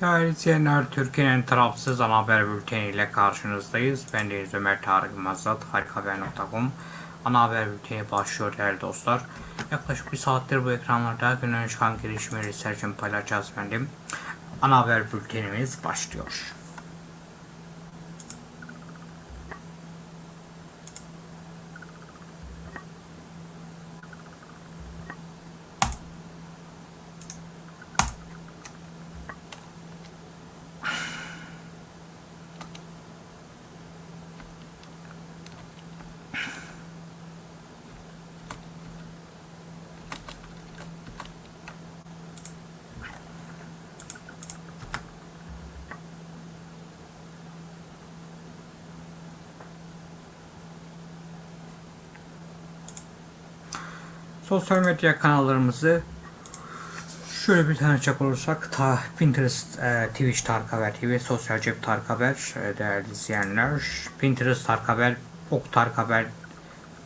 Değerli izleyenler, Türkiye'nin tarafsız ana haber bülteniyle karşınızdayız. Ben Deniz Ömer Tarık Mazat, harikahaber.com. Ana haber bülteni başlıyor değerli dostlar. Yaklaşık bir saattir bu ekranlarda günün çıkan gelişmeleri sercim paylaşacağız efendim. Ana haber bültenimiz başlıyor. Sosyal medya kanallarımızı şöyle bir tanıcak olursak ta Pinterest, e, Twitch Tarık Haber TV, Sosyal Cep Tarık Haber e, değerli izleyenler. Pinterest Tarık Haber, Ok Tarık Haber,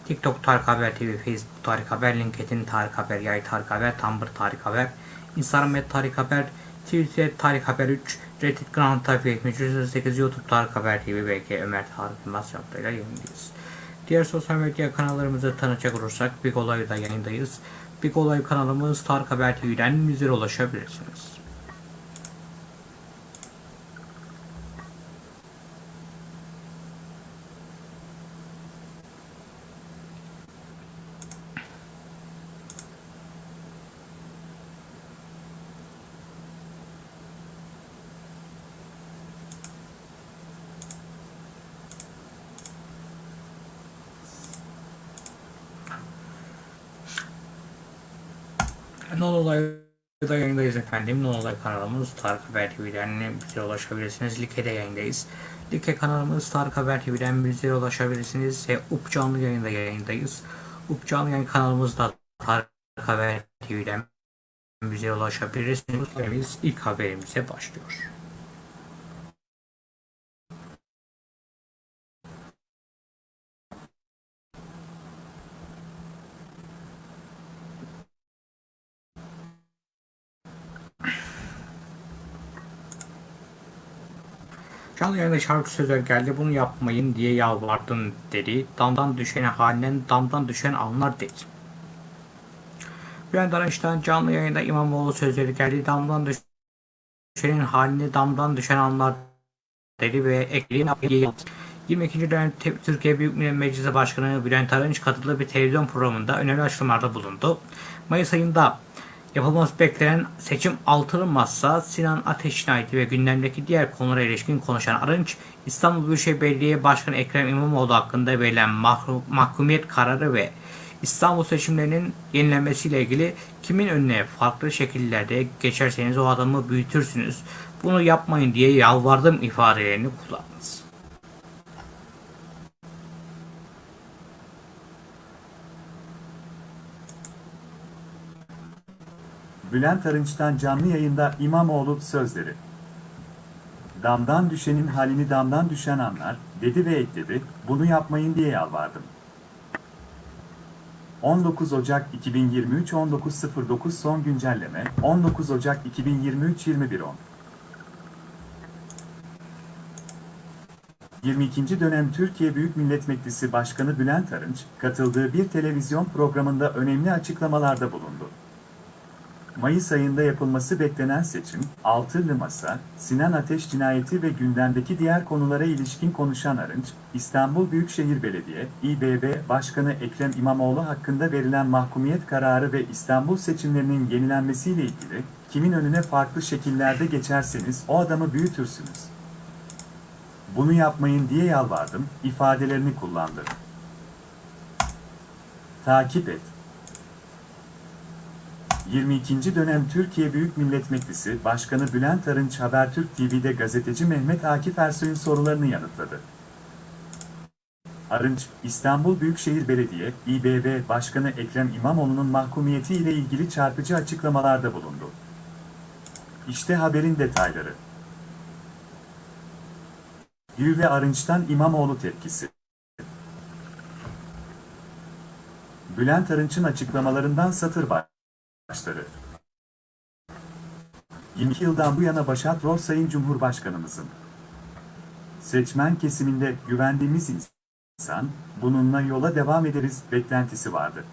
TikTok Tarık Haber TV, Facebook Tarık Haber, LinkedIn Tarık Haber, Yay Tarık Haber, Tumblr Tarık Haber, Instagram et Tarık Haber, Twitter Tarık Haber 3, Reddit Grand Tarık 308, YouTube Tarık Haber TV, BK Ömer Tarık Yılmaz yaptığıyla yayındayız. Diğer sosyal medya kanallarımızı tanıcak olursak Big Olay'da yayındayız. Big Olay kanalımız Tarık Haber TV'den bizlere ulaşabilirsiniz. Non Olay'da yayındayız efendim. Non Olay kanalımız Tarık Haber TV'den bize ulaşabilirsiniz. Like'de yayındayız. Like kanalımız Tarık Haber TV'den bize ulaşabilirsiniz. Ve Up Canlı yayında yayındayız. Up Canlı yayın kanalımızda Tarık Haber TV'den bize ulaşabilirsiniz. Biz ilk haberimize başlıyor. Canlı yayında şarkı sözler geldi bunu yapmayın diye yalvardım dedi. Damdan düşen halinden damdan düşen anlar dedi. Bülent Arınç'tan canlı yayında İmamoğlu sözleri geldi. Damdan düşenin halini damdan düşen anlar dedi ve ekleyin 22. dönem Türkiye Büyük Millet Meclisi Başkanı Bülent Arınç katıldığı bir televizyon programında önemli açıklamalarda bulundu. Mayıs ayında Yapılması beklenen seçim artırılmazsa Sinan Ateş cinayeti ve gündemdeki diğer konulara ilişkin konuşan Arınç, İstanbul Büyükşehir Belediye Başkanı Ekrem İmamoğlu hakkında verilen mahkumiyet kararı ve İstanbul seçimlerinin yenilenmesiyle ilgili kimin önüne farklı şekillerde geçerseniz o adamı büyütürsünüz. Bunu yapmayın diye yalvardım ifadelerini kullandınız. Bülent Arınç'tan canlı yayında İmamoğlu sözleri. Damdan düşenin halini damdan düşen anlar, dedi ve ekledi, bunu yapmayın diye yalvardım. 19 Ocak 2023 19.09 son güncelleme 19 Ocak 2023 21.10 22. dönem Türkiye Büyük Millet Meclisi Başkanı Bülent Arınç, katıldığı bir televizyon programında önemli açıklamalarda bulundu. Mayıs ayında yapılması beklenen seçim, Altılı Masa, Sinan Ateş cinayeti ve gündemdeki diğer konulara ilişkin konuşan Arınç, İstanbul Büyükşehir Belediye, İBB Başkanı Ekrem İmamoğlu hakkında verilen mahkumiyet kararı ve İstanbul seçimlerinin yenilenmesiyle ilgili, kimin önüne farklı şekillerde geçerseniz o adamı büyütürsünüz. Bunu yapmayın diye yalvardım, ifadelerini kullandı. Takip et. 22. dönem Türkiye Büyük Millet Meclisi Başkanı Bülent Arınç Habertürk TV'de gazeteci Mehmet Akif Ersoy'un sorularını yanıtladı. Arınç, İstanbul Büyükşehir Belediye, İBB Başkanı Ekrem İmamoğlu'nun mahkumiyeti ile ilgili çarpıcı açıklamalarda bulundu. İşte haberin detayları. Gül ve Arınç'tan İmamoğlu tepkisi. Bülent Arınç'ın açıklamalarından satır başları. 22 yıldan bu yana başat rol Sayın Cumhurbaşkanımızın. Seçmen kesiminde güvendiğimiz insan, bununla yola devam ederiz beklentisi vardı.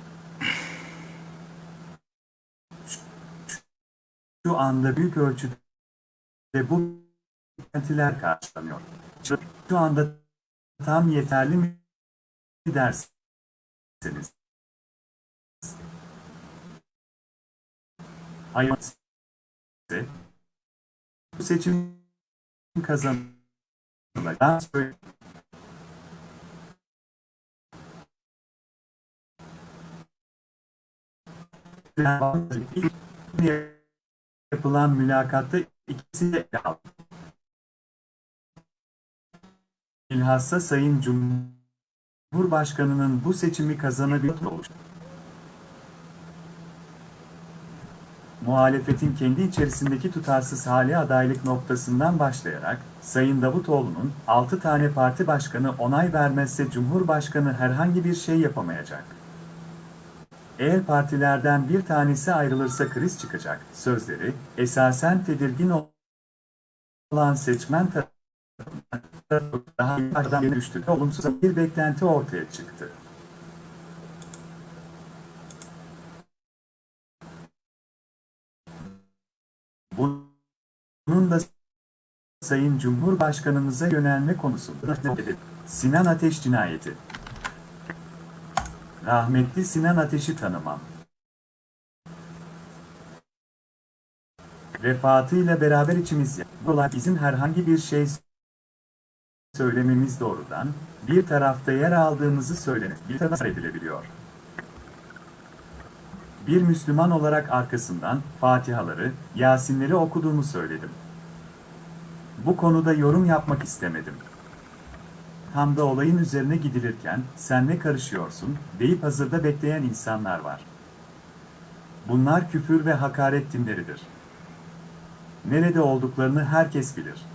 Şu anda büyük ölçüde bu beklentiler karşılanıyor. Şu anda tam yeterli mi Hayır. Bu seçim kazanılacak. yapılan mülakatta ikisi de aldı. Sayın Cumhurbaşkanı'nın bu seçimi kazanabilir oluştu. Muhalefetin kendi içerisindeki tutarsız hali adaylık noktasından başlayarak, Sayın Davutoğlu'nun 6 tane parti başkanı onay vermezse Cumhurbaşkanı herhangi bir şey yapamayacak. Eğer partilerden bir tanesi ayrılırsa kriz çıkacak sözleri, esasen tedirgin olan seçmen tarafından daha düştü. Olumsuz bir beklenti ortaya çıktı. Bunun da Sayın Cumhurbaşkanımıza yönelme konusunda Sinan Ateş cinayeti. Rahmetli Sinan Ateş'i tanımam. Vefatıyla beraber içimiz ya. Bu olay bizim herhangi bir şey söylememiz doğrudan, bir tarafta yer aldığımızı söylenir, bir tarafta edilebiliyor. Bir Müslüman olarak arkasından Fatihaları, Yasinleri okuduğumu söyledim. Bu konuda yorum yapmak istemedim. Tam da olayın üzerine gidilirken, sen ne karışıyorsun, deyip hazırda bekleyen insanlar var. Bunlar küfür ve hakaret dinleridir. Nerede olduklarını herkes bilir.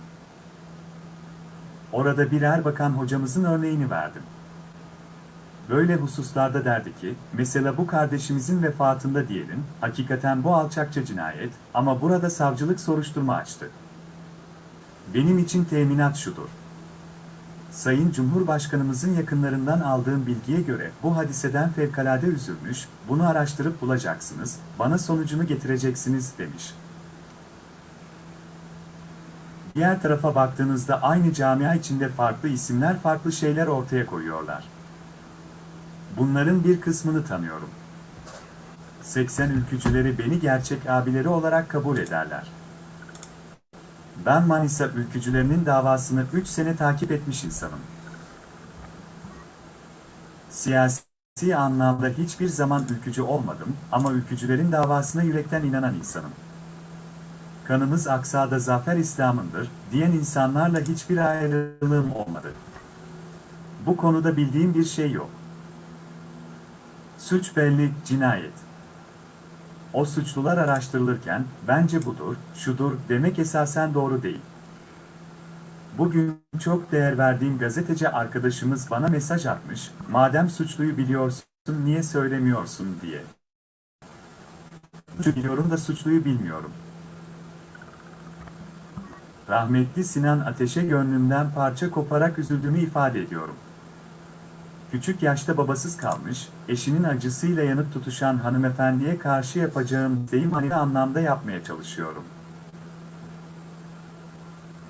Orada bir erbakan hocamızın örneğini verdim. Böyle hususlarda derdi ki, mesela bu kardeşimizin vefatında diyelim, hakikaten bu alçakça cinayet, ama burada savcılık soruşturma açtı. Benim için teminat şudur. Sayın Cumhurbaşkanımızın yakınlarından aldığım bilgiye göre bu hadiseden fevkalade üzülmüş, bunu araştırıp bulacaksınız, bana sonucunu getireceksiniz demiş. Diğer tarafa baktığınızda aynı camia içinde farklı isimler farklı şeyler ortaya koyuyorlar. Bunların bir kısmını tanıyorum. 80 ülkücüleri beni gerçek abileri olarak kabul ederler. Ben Manisa ülkücülerinin davasını 3 sene takip etmiş insanım. Siyasi anlamda hiçbir zaman ülkücü olmadım ama ülkücülerin davasına yürekten inanan insanım. Kanımız aksada zafer İslam'ındır, diyen insanlarla hiçbir ayrılığım olmadı. Bu konuda bildiğim bir şey yok. Suç belli, cinayet. O suçlular araştırılırken, bence budur, şudur demek esasen doğru değil. Bugün çok değer verdiğim gazeteci arkadaşımız bana mesaj atmış, madem suçluyu biliyorsun niye söylemiyorsun diye. Biliyorum da suçluyu bilmiyorum. Rahmetli Sinan Ateş'e gönlümden parça koparak üzüldüğümü ifade ediyorum. Küçük yaşta babasız kalmış, eşinin acısıyla yanıp tutuşan hanımefendiye karşı yapacağım deyim hani anlamda yapmaya çalışıyorum.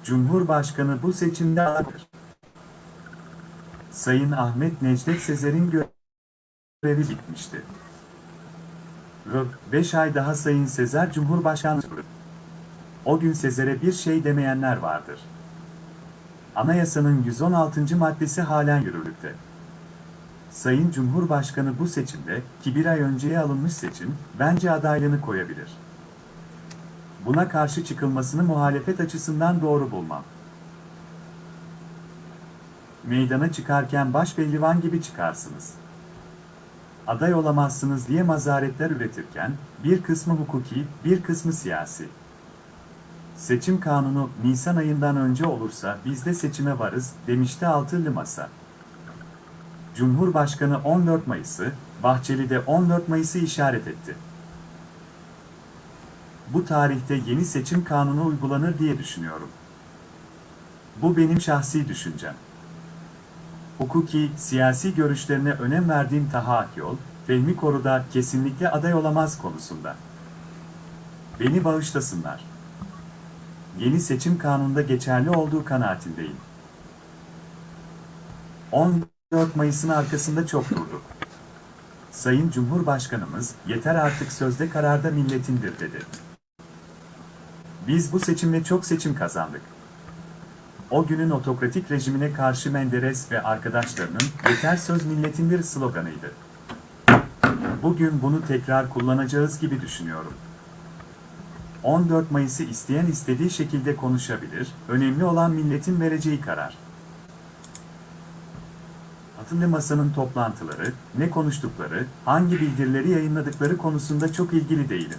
Cumhurbaşkanı bu seçimde alır. Sayın Ahmet Necdet Sezer'in görevi bitmişti. 5 ay daha Sayın Sezer Cumhurbaşkanı o gün Sezer'e bir şey demeyenler vardır. Anayasanın 116. maddesi halen yürürlükte. Sayın Cumhurbaşkanı bu seçimde, ki bir ay önceye alınmış seçim, bence adaylığını koyabilir. Buna karşı çıkılmasını muhalefet açısından doğru bulmam. Meydana çıkarken başpehlivan gibi çıkarsınız. Aday olamazsınız diye mazaretler üretirken, bir kısmı hukuki, bir kısmı siyasi. Seçim kanunu Nisan ayından önce olursa biz de seçime varız, demişti Altılı Masa. Cumhurbaşkanı 14 Mayıs'ı, Bahçeli de 14 Mayıs'ı işaret etti. bu tarihte yeni seçim kanunu uygulanır diye düşünüyorum. Bu benim şahsi düşüncem. Hukuki, siyasi görüşlerine önem verdiğim Taha Akyol, Fehmi Koru'da kesinlikle aday olamaz konusunda. Beni bağışlasınlar. Yeni seçim kanununda geçerli olduğu kanaatindeyim. 14 Mayıs'ın arkasında çok durduk. Sayın Cumhurbaşkanımız, yeter artık sözde kararda milletindir dedi. Biz bu seçimle çok seçim kazandık. O günün otokratik rejimine karşı Menderes ve arkadaşlarının yeter söz milletindir sloganıydı. Bugün bunu tekrar kullanacağız gibi düşünüyorum. 14 Mayıs'ı isteyen istediği şekilde konuşabilir, önemli olan milletin vereceği karar. Altılı Masa'nın toplantıları, ne konuştukları, hangi bildirileri yayınladıkları konusunda çok ilgili değilim.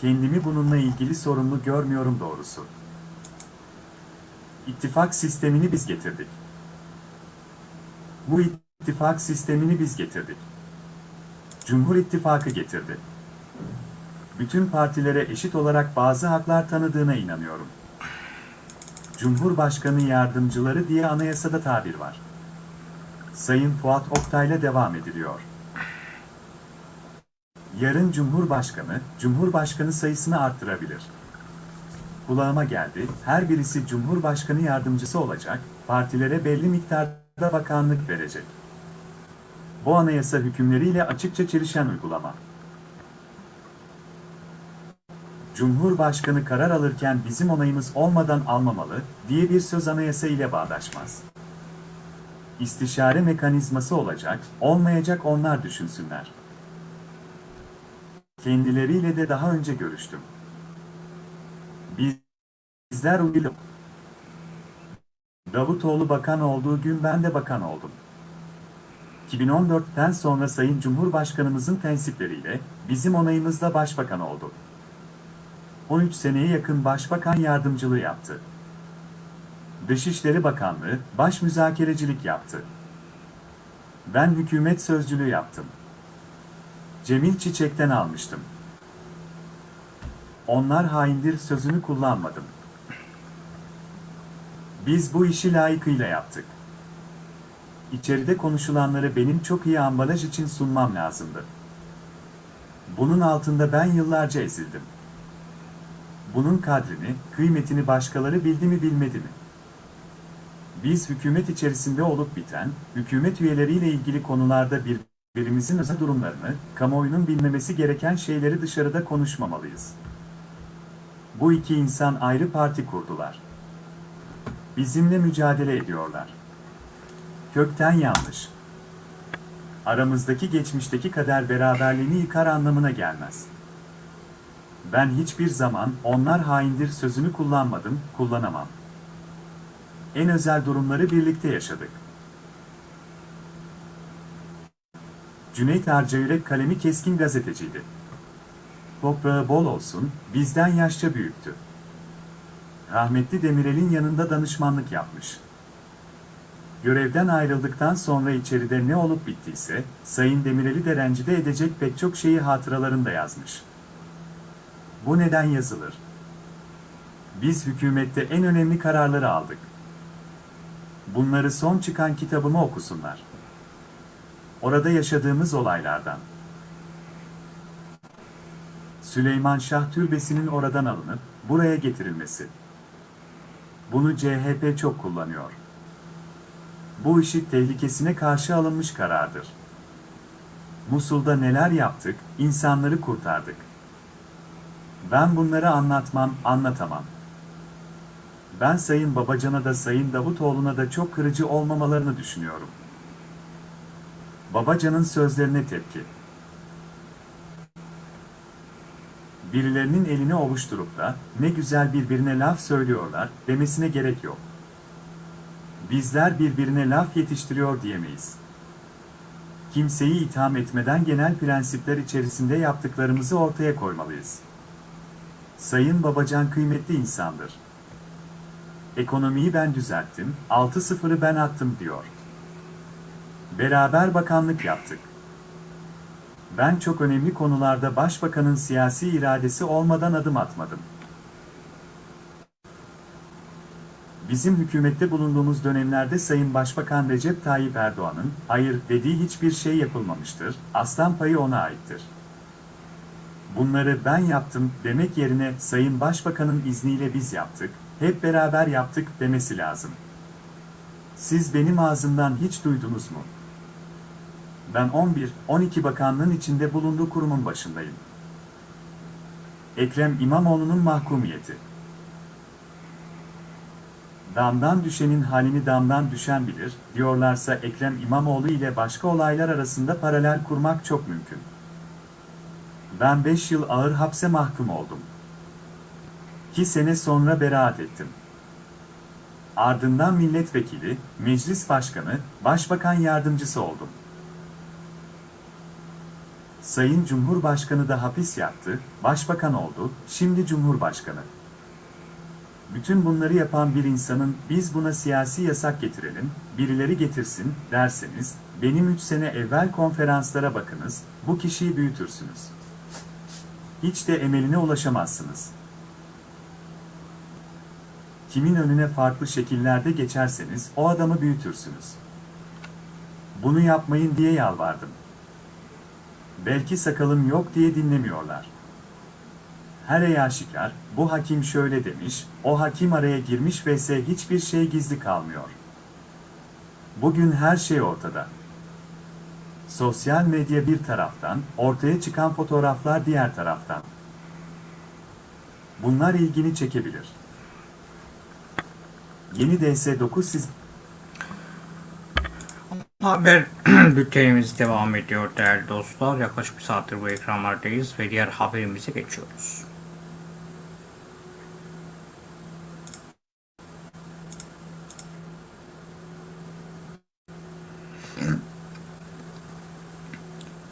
Kendimi bununla ilgili sorumlu görmüyorum doğrusu. İttifak sistemini biz getirdik. Bu ittifak sistemini biz getirdik. Cumhur İttifakı getirdi. Bütün partilere eşit olarak bazı haklar tanıdığına inanıyorum. Cumhurbaşkanı yardımcıları diye anayasada tabir var. Sayın Fuat Oktay'la devam ediliyor. Yarın Cumhurbaşkanı, Cumhurbaşkanı sayısını arttırabilir. Kulağıma geldi, her birisi Cumhurbaşkanı yardımcısı olacak, partilere belli miktarda bakanlık verecek. Bu anayasa hükümleriyle açıkça çelişen uygulama. Cumhurbaşkanı karar alırken bizim onayımız olmadan almamalı diye bir söz anayasa ile bağdaşmaz. İstişare mekanizması olacak, olmayacak onlar düşünsünler. Kendileriyle de daha önce görüştüm. Bizler uyuduk. Davutoğlu bakan olduğu gün ben de bakan oldum. 2014'ten sonra Sayın Cumhurbaşkanımızın tensipleriyle bizim onayımızla başbakan oldu. 13 seneye yakın başbakan yardımcılığı yaptı. Dışişleri Bakanlığı, baş müzakerecilik yaptı. Ben hükümet sözcülüğü yaptım. Cemil Çiçek'ten almıştım. Onlar haindir sözünü kullanmadım. Biz bu işi layıkıyla yaptık. İçeride konuşulanları benim çok iyi ambalaj için sunmam lazımdı. Bunun altında ben yıllarca ezildim. Bunun kadrini, kıymetini başkaları bildi mi bilmedi mi? Biz hükümet içerisinde olup biten, hükümet üyeleriyle ilgili konularda birbirimizin özel durumlarını, kamuoyunun bilmemesi gereken şeyleri dışarıda konuşmamalıyız. Bu iki insan ayrı parti kurdular. Bizimle mücadele ediyorlar. Kökten yanlış. Aramızdaki geçmişteki kader beraberliğini yıkar anlamına gelmez. Ben hiçbir zaman onlar haindir sözünü kullanmadım, kullanamam. En özel durumları birlikte yaşadık. Cüneyt Arcayürek kalemi keskin gazeteciydi. Toprağı bol olsun, bizden yaşça büyüktü. Rahmetli Demirel'in yanında danışmanlık yapmış. Görevden ayrıldıktan sonra içeride ne olup bittiyse, Sayın Demirel'i de rencide edecek pek çok şeyi hatıralarında yazmış. Bu neden yazılır? Biz hükümette en önemli kararları aldık. Bunları son çıkan kitabımı okusunlar. Orada yaşadığımız olaylardan. Süleyman Şah Türbesi'nin oradan alınıp buraya getirilmesi. Bunu CHP çok kullanıyor. Bu işi tehlikesine karşı alınmış karardır. Musul'da neler yaptık, insanları kurtardık. Ben bunları anlatmam, anlatamam. Ben Sayın Babacan'a da Sayın Davutoğlu'na da çok kırıcı olmamalarını düşünüyorum. Babacan'ın sözlerine tepki. Birilerinin elini ovuşturup da ne güzel birbirine laf söylüyorlar demesine gerek yok. Bizler birbirine laf yetiştiriyor diyemeyiz. Kimseyi itham etmeden genel prensipler içerisinde yaptıklarımızı ortaya koymalıyız. Sayın Babacan kıymetli insandır. Ekonomiyi ben düzelttim, 6-0'ı ben attım diyor. Beraber bakanlık yaptık. Ben çok önemli konularda başbakanın siyasi iradesi olmadan adım atmadım. Bizim hükümette bulunduğumuz dönemlerde Sayın Başbakan Recep Tayyip Erdoğan'ın hayır dediği hiçbir şey yapılmamıştır, aslan payı ona aittir. Bunları ben yaptım demek yerine Sayın Başbakan'ın izniyle biz yaptık, hep beraber yaptık demesi lazım. Siz benim ağzımdan hiç duydunuz mu? Ben 11-12 bakanlığın içinde bulunduğu kurumun başındayım. Ekrem İmamoğlu'nun mahkumiyeti. Damdan düşenin halini damdan düşen bilir, diyorlarsa Ekrem İmamoğlu ile başka olaylar arasında paralel kurmak çok mümkün. Ben 5 yıl ağır hapse mahkum oldum. 2 sene sonra beraat ettim. Ardından milletvekili, meclis başkanı, başbakan yardımcısı oldum. Sayın Cumhurbaşkanı da hapis yattı, başbakan oldu, şimdi Cumhurbaşkanı. Bütün bunları yapan bir insanın biz buna siyasi yasak getirelim, birileri getirsin derseniz, benim 3 sene evvel konferanslara bakınız, bu kişiyi büyütürsünüz. Hiç de emeline ulaşamazsınız. Kimin önüne farklı şekillerde geçerseniz o adamı büyütürsünüz. Bunu yapmayın diye yalvardım. Belki sakalım yok diye dinlemiyorlar. Her ey aşikar, bu hakim şöyle demiş, o hakim araya girmiş vs hiçbir şey gizli kalmıyor. Bugün her şey ortada. Sosyal medya bir taraftan, ortaya çıkan fotoğraflar diğer taraftan. Bunlar ilgini çekebilir. Yeni DS9 siz Haber bültenimiz devam ediyor değerli dostlar. Yaklaşık bir saattir bu ekranlardayız ve diğer haberimize geçiyoruz.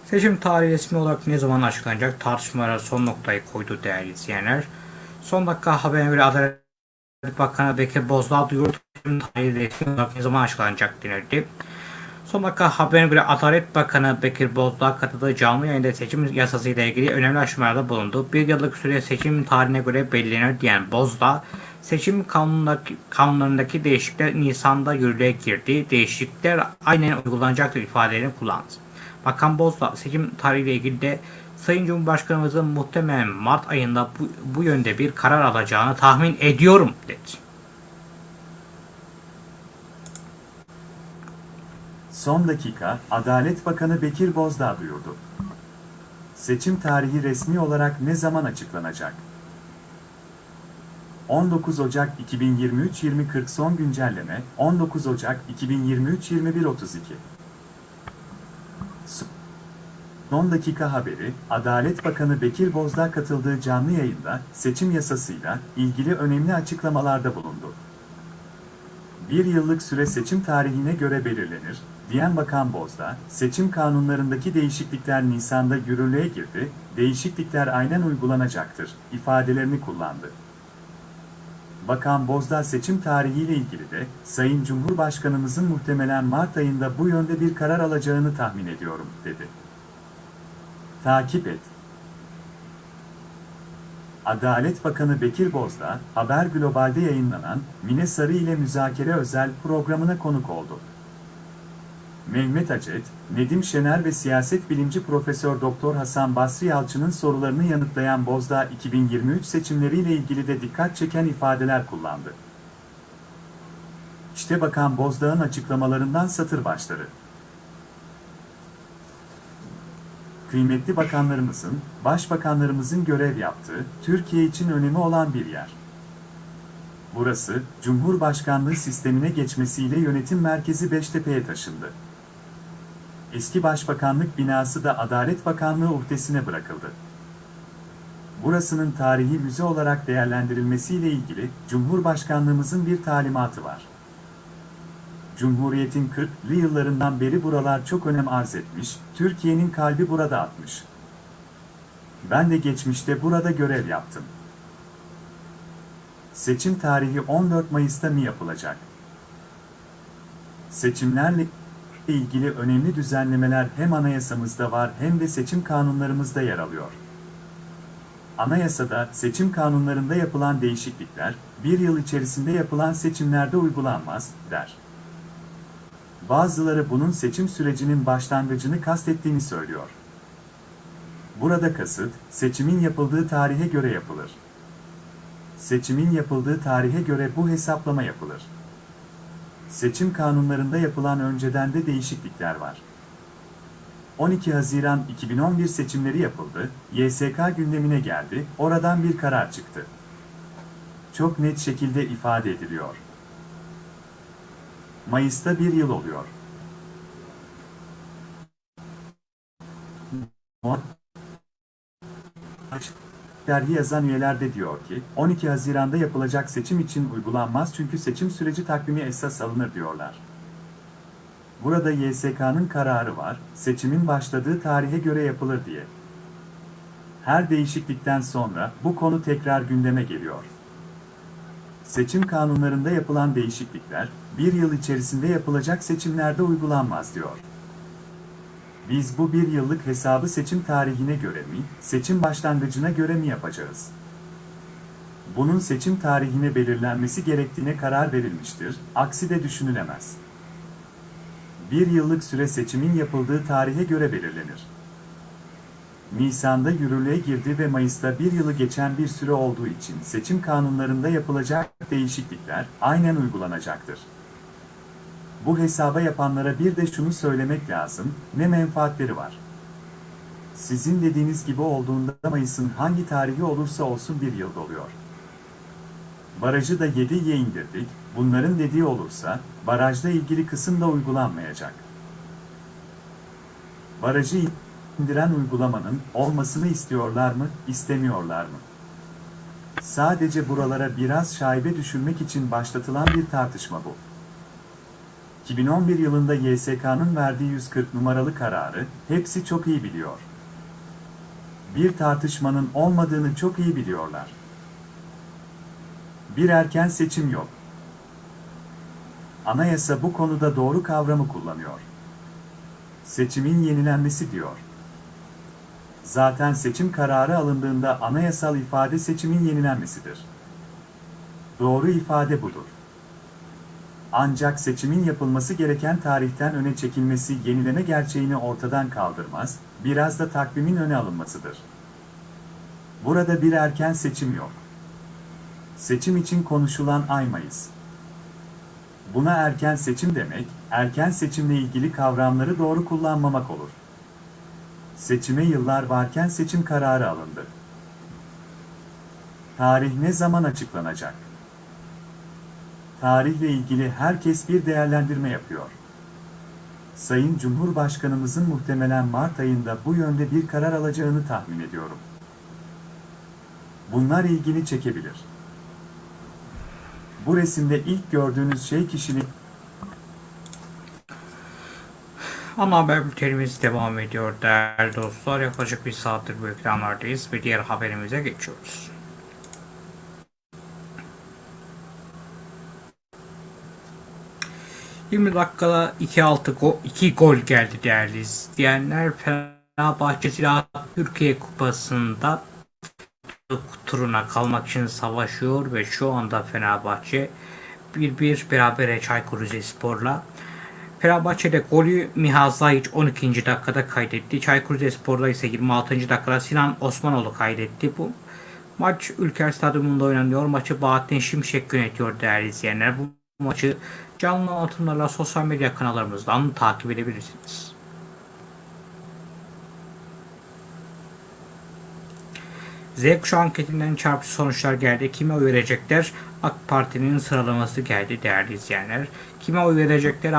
Seçim tarihi resmi olarak ne zaman açıklanacak tartışmalara son noktayı koydu değerli izleyenler. Son dakika haberine göre Adalet Bakanı Bekir Bozdağ duyurdu. Olarak ne zaman açıklanacak denildi. Son dakika haberine göre Adalet Bakanı Bekir Bozdağ katıldığı canlı yayında seçim yasası ile ilgili önemli aşamalarda bulundu. Bir yıllık süre seçim tarihine göre belirlenir diyen Bozdağ, seçim kanunundaki, kanunlarındaki değişiklikler Nisan'da yürürlüğe girdi. Değişiklikler aynen uygulanacaktır ifadelerini kullandı. Bakan Bozdağ seçim tarihiyle ilgili de Sayın Cumhurbaşkanımızın muhtemelen Mart ayında bu, bu yönde bir karar alacağını tahmin ediyorum dedi. Son dakika, Adalet Bakanı Bekir Bozdağ duyurdu. Seçim tarihi resmi olarak ne zaman açıklanacak? 19 Ocak 2023-2040 son güncelleme, 19 Ocak 2023-2132. Son dakika haberi, Adalet Bakanı Bekir Bozdağ katıldığı canlı yayında seçim yasasıyla ilgili önemli açıklamalarda bulundu. Bir yıllık süre seçim tarihine göre belirlenir, diyen Bakan Bozdağ, seçim kanunlarındaki değişiklikler Nisan'da yürürlüğe girdi, değişiklikler aynen uygulanacaktır, ifadelerini kullandı. Bakan Bozdağ seçim tarihiyle ilgili de, Sayın Cumhurbaşkanımızın muhtemelen Mart ayında bu yönde bir karar alacağını tahmin ediyorum, dedi. Takip et. Adalet Bakanı Bekir Bozdağ, Haber Global'de yayınlanan Mine Sarı ile Müzakere Özel programına konuk oldu. Mehmet Acet, Nedim Şener ve siyaset bilimci Profesör Doktor Hasan Basri Yalçın'ın sorularını yanıtlayan Bozdağ 2023 seçimleriyle ilgili de dikkat çeken ifadeler kullandı. İşte Bakan Bozdağ'ın açıklamalarından satır başları. Kıymetli bakanlarımızın, başbakanlarımızın görev yaptığı, Türkiye için önemi olan bir yer. Burası, Cumhurbaşkanlığı sistemine geçmesiyle yönetim merkezi Beştepe'ye taşındı. Eski başbakanlık binası da Adalet Bakanlığı uhdesine bırakıldı. Burasının tarihi müze olarak değerlendirilmesiyle ilgili Cumhurbaşkanlığımızın bir talimatı var. Cumhuriyetin 40'lı yıllarından beri buralar çok önem arz etmiş, Türkiye'nin kalbi burada atmış. Ben de geçmişte burada görev yaptım. Seçim tarihi 14 Mayıs'ta mı yapılacak? Seçimlerle ilgili önemli düzenlemeler hem anayasamızda var hem de seçim kanunlarımızda yer alıyor. Anayasada seçim kanunlarında yapılan değişiklikler, bir yıl içerisinde yapılan seçimlerde uygulanmaz, der. Bazıları bunun seçim sürecinin başlangıcını kastettiğini söylüyor. Burada kasıt, seçimin yapıldığı tarihe göre yapılır. Seçimin yapıldığı tarihe göre bu hesaplama yapılır. Seçim kanunlarında yapılan önceden de değişiklikler var. 12 Haziran 2011 seçimleri yapıldı, YSK gündemine geldi, oradan bir karar çıktı. Çok net şekilde ifade ediliyor. Mayıs'ta bir yıl oluyor. Dergi yazan üyeler de diyor ki, 12 Haziran'da yapılacak seçim için uygulanmaz çünkü seçim süreci takvimi esas alınır diyorlar. Burada YSK'nın kararı var, seçimin başladığı tarihe göre yapılır diye. Her değişiklikten sonra bu konu tekrar gündeme geliyor. Seçim kanunlarında yapılan değişiklikler, bir yıl içerisinde yapılacak seçimlerde uygulanmaz diyor. Biz bu bir yıllık hesabı seçim tarihine göre mi, seçim başlangıcına göre mi yapacağız? Bunun seçim tarihine belirlenmesi gerektiğine karar verilmiştir, aksi de düşünülemez. Bir yıllık süre seçimin yapıldığı tarihe göre belirlenir. Nisan'da yürürlüğe girdi ve Mayıs'ta bir yılı geçen bir süre olduğu için seçim kanunlarında yapılacak değişiklikler aynen uygulanacaktır. Bu hesaba yapanlara bir de şunu söylemek lazım, ne menfaatleri var. Sizin dediğiniz gibi olduğunda Mayıs'ın hangi tarihi olursa olsun bir yıl doluyor. Barajı da 7'ye indirdik, bunların dediği olursa, barajla ilgili kısım da uygulanmayacak. Barajı indiren uygulamanın olmasını istiyorlar mı, istemiyorlar mı? Sadece buralara biraz şaibe düşürmek için başlatılan bir tartışma bu. 2011 yılında YSK'nın verdiği 140 numaralı kararı hepsi çok iyi biliyor. Bir tartışmanın olmadığını çok iyi biliyorlar. Bir erken seçim yok. Anayasa bu konuda doğru kavramı kullanıyor. Seçimin yenilenmesi diyor. Zaten seçim kararı alındığında anayasal ifade seçimin yenilenmesidir. Doğru ifade budur. Ancak seçimin yapılması gereken tarihten öne çekilmesi yenileme gerçeğini ortadan kaldırmaz, biraz da takvimin öne alınmasıdır. Burada bir erken seçim yok. Seçim için konuşulan ay Mayıs. Buna erken seçim demek, erken seçimle ilgili kavramları doğru kullanmamak olur. Seçime yıllar varken seçim kararı alındı. Tarih ne zaman açıklanacak? Tarihle ilgili herkes bir değerlendirme yapıyor. Sayın Cumhurbaşkanımızın muhtemelen Mart ayında bu yönde bir karar alacağını tahmin ediyorum. Bunlar ilgini çekebilir. Bu resimde ilk gördüğünüz şey kişilik Ana haber bültenimiz devam ediyor değerli dostlar. Yaklaşık bir saattir bu ekranlardayız ve diğer haberimize geçiyoruz. ...20 dakikada 2-6 go 2 gol geldi değerli izleyenler. Fenerbahçe Silah Türkiye Kupası'nda turuna kalmak için savaşıyor ve şu anda Fenerbahçe 1-1 berabere Çaykur Rizespor'la Fenerbahçe'de golü Miha Zayıç 12. dakikada kaydetti. Çaykur Rizespor'da ise 26. dakikada Sinan Osmanoğlu kaydetti. Bu maç Ülker Stadyumunda oynanıyor. Maçı Bahattin Şimşek yönetiyor değerli izleyenler. Bu maçı canlı anlatımlarla sosyal medya kanallarımızdan takip edebilirsiniz. Z kuşağı anketinden çarpıcı sonuçlar geldi. Kime oy verecekler? AK Parti'nin sıralaması geldi değerli izleyenler. Kime oy verecekler?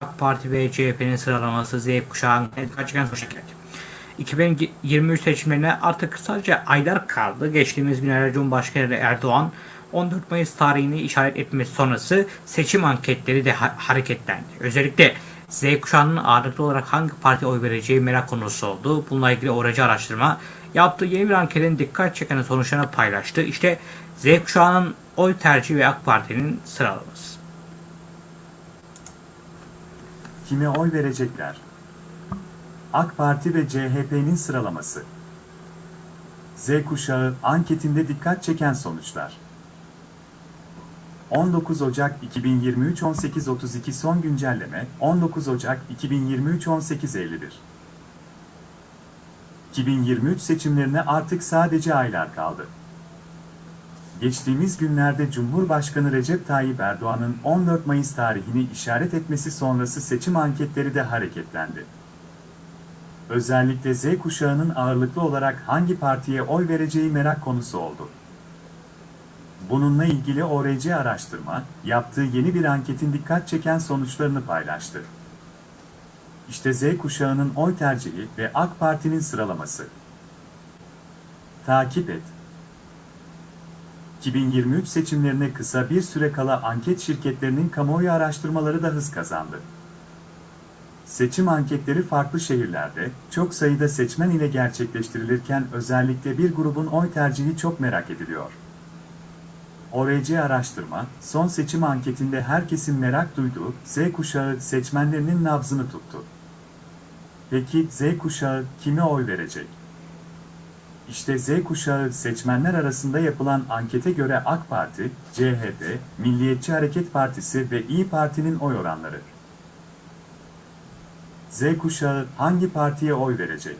AK Parti ve CHP'nin sıralaması Z kuşağı kaçkan sonuçlar geldi. 2023 seçimlerine artık sadece aylar kaldı. Geçtiğimiz günlerde Cumhurbaşkanı Erdoğan 14 Mayıs tarihini işaret etmesi sonrası seçim anketleri de ha- hareketlendi. Özellikle Z kuşağının ağırlıklı olarak hangi parti oy vereceği merak konusu oldu. Bununla ilgili oracı araştırma yaptığı yeni bir anketin dikkat çeken sonuçlarını paylaştı. İşte Z kuşağının oy tercihi ve AK Parti'nin sıralaması. kime oy verecekler? AK Parti ve CHP'nin sıralaması. Z kuşağı anketinde dikkat çeken sonuçlar. 19 Ocak 2023 18.32 son güncelleme 19 Ocak 2023 18.51 2023 seçimlerine artık sadece aylar kaldı. Geçtiğimiz günlerde Cumhurbaşkanı Recep Tayyip Erdoğan'ın 14 Mayıs tarihini işaret etmesi sonrası seçim anketleri de hareketlendi. Özellikle Z kuşağının ağırlıklı olarak hangi partiye oy vereceği merak konusu oldu. Bununla ilgili ORC araştırma, yaptığı yeni bir anketin dikkat çeken sonuçlarını paylaştı. İşte Z kuşağının oy tercihi ve AK Parti'nin sıralaması. Takip et. 2023 seçimlerine kısa bir süre kala anket şirketlerinin kamuoyu araştırmaları da hız kazandı. Seçim anketleri farklı şehirlerde, çok sayıda seçmen ile gerçekleştirilirken özellikle bir grubun oy tercihi çok merak ediliyor. ORC araştırma, son seçim anketinde herkesin merak duyduğu Z kuşağı seçmenlerinin nabzını tuttu. Peki Z kuşağı kime oy verecek? İşte Z kuşağı seçmenler arasında yapılan ankete göre AK Parti, CHP, Milliyetçi Hareket Partisi ve İyi Parti'nin oy oranları. Z kuşağı hangi partiye oy verecek?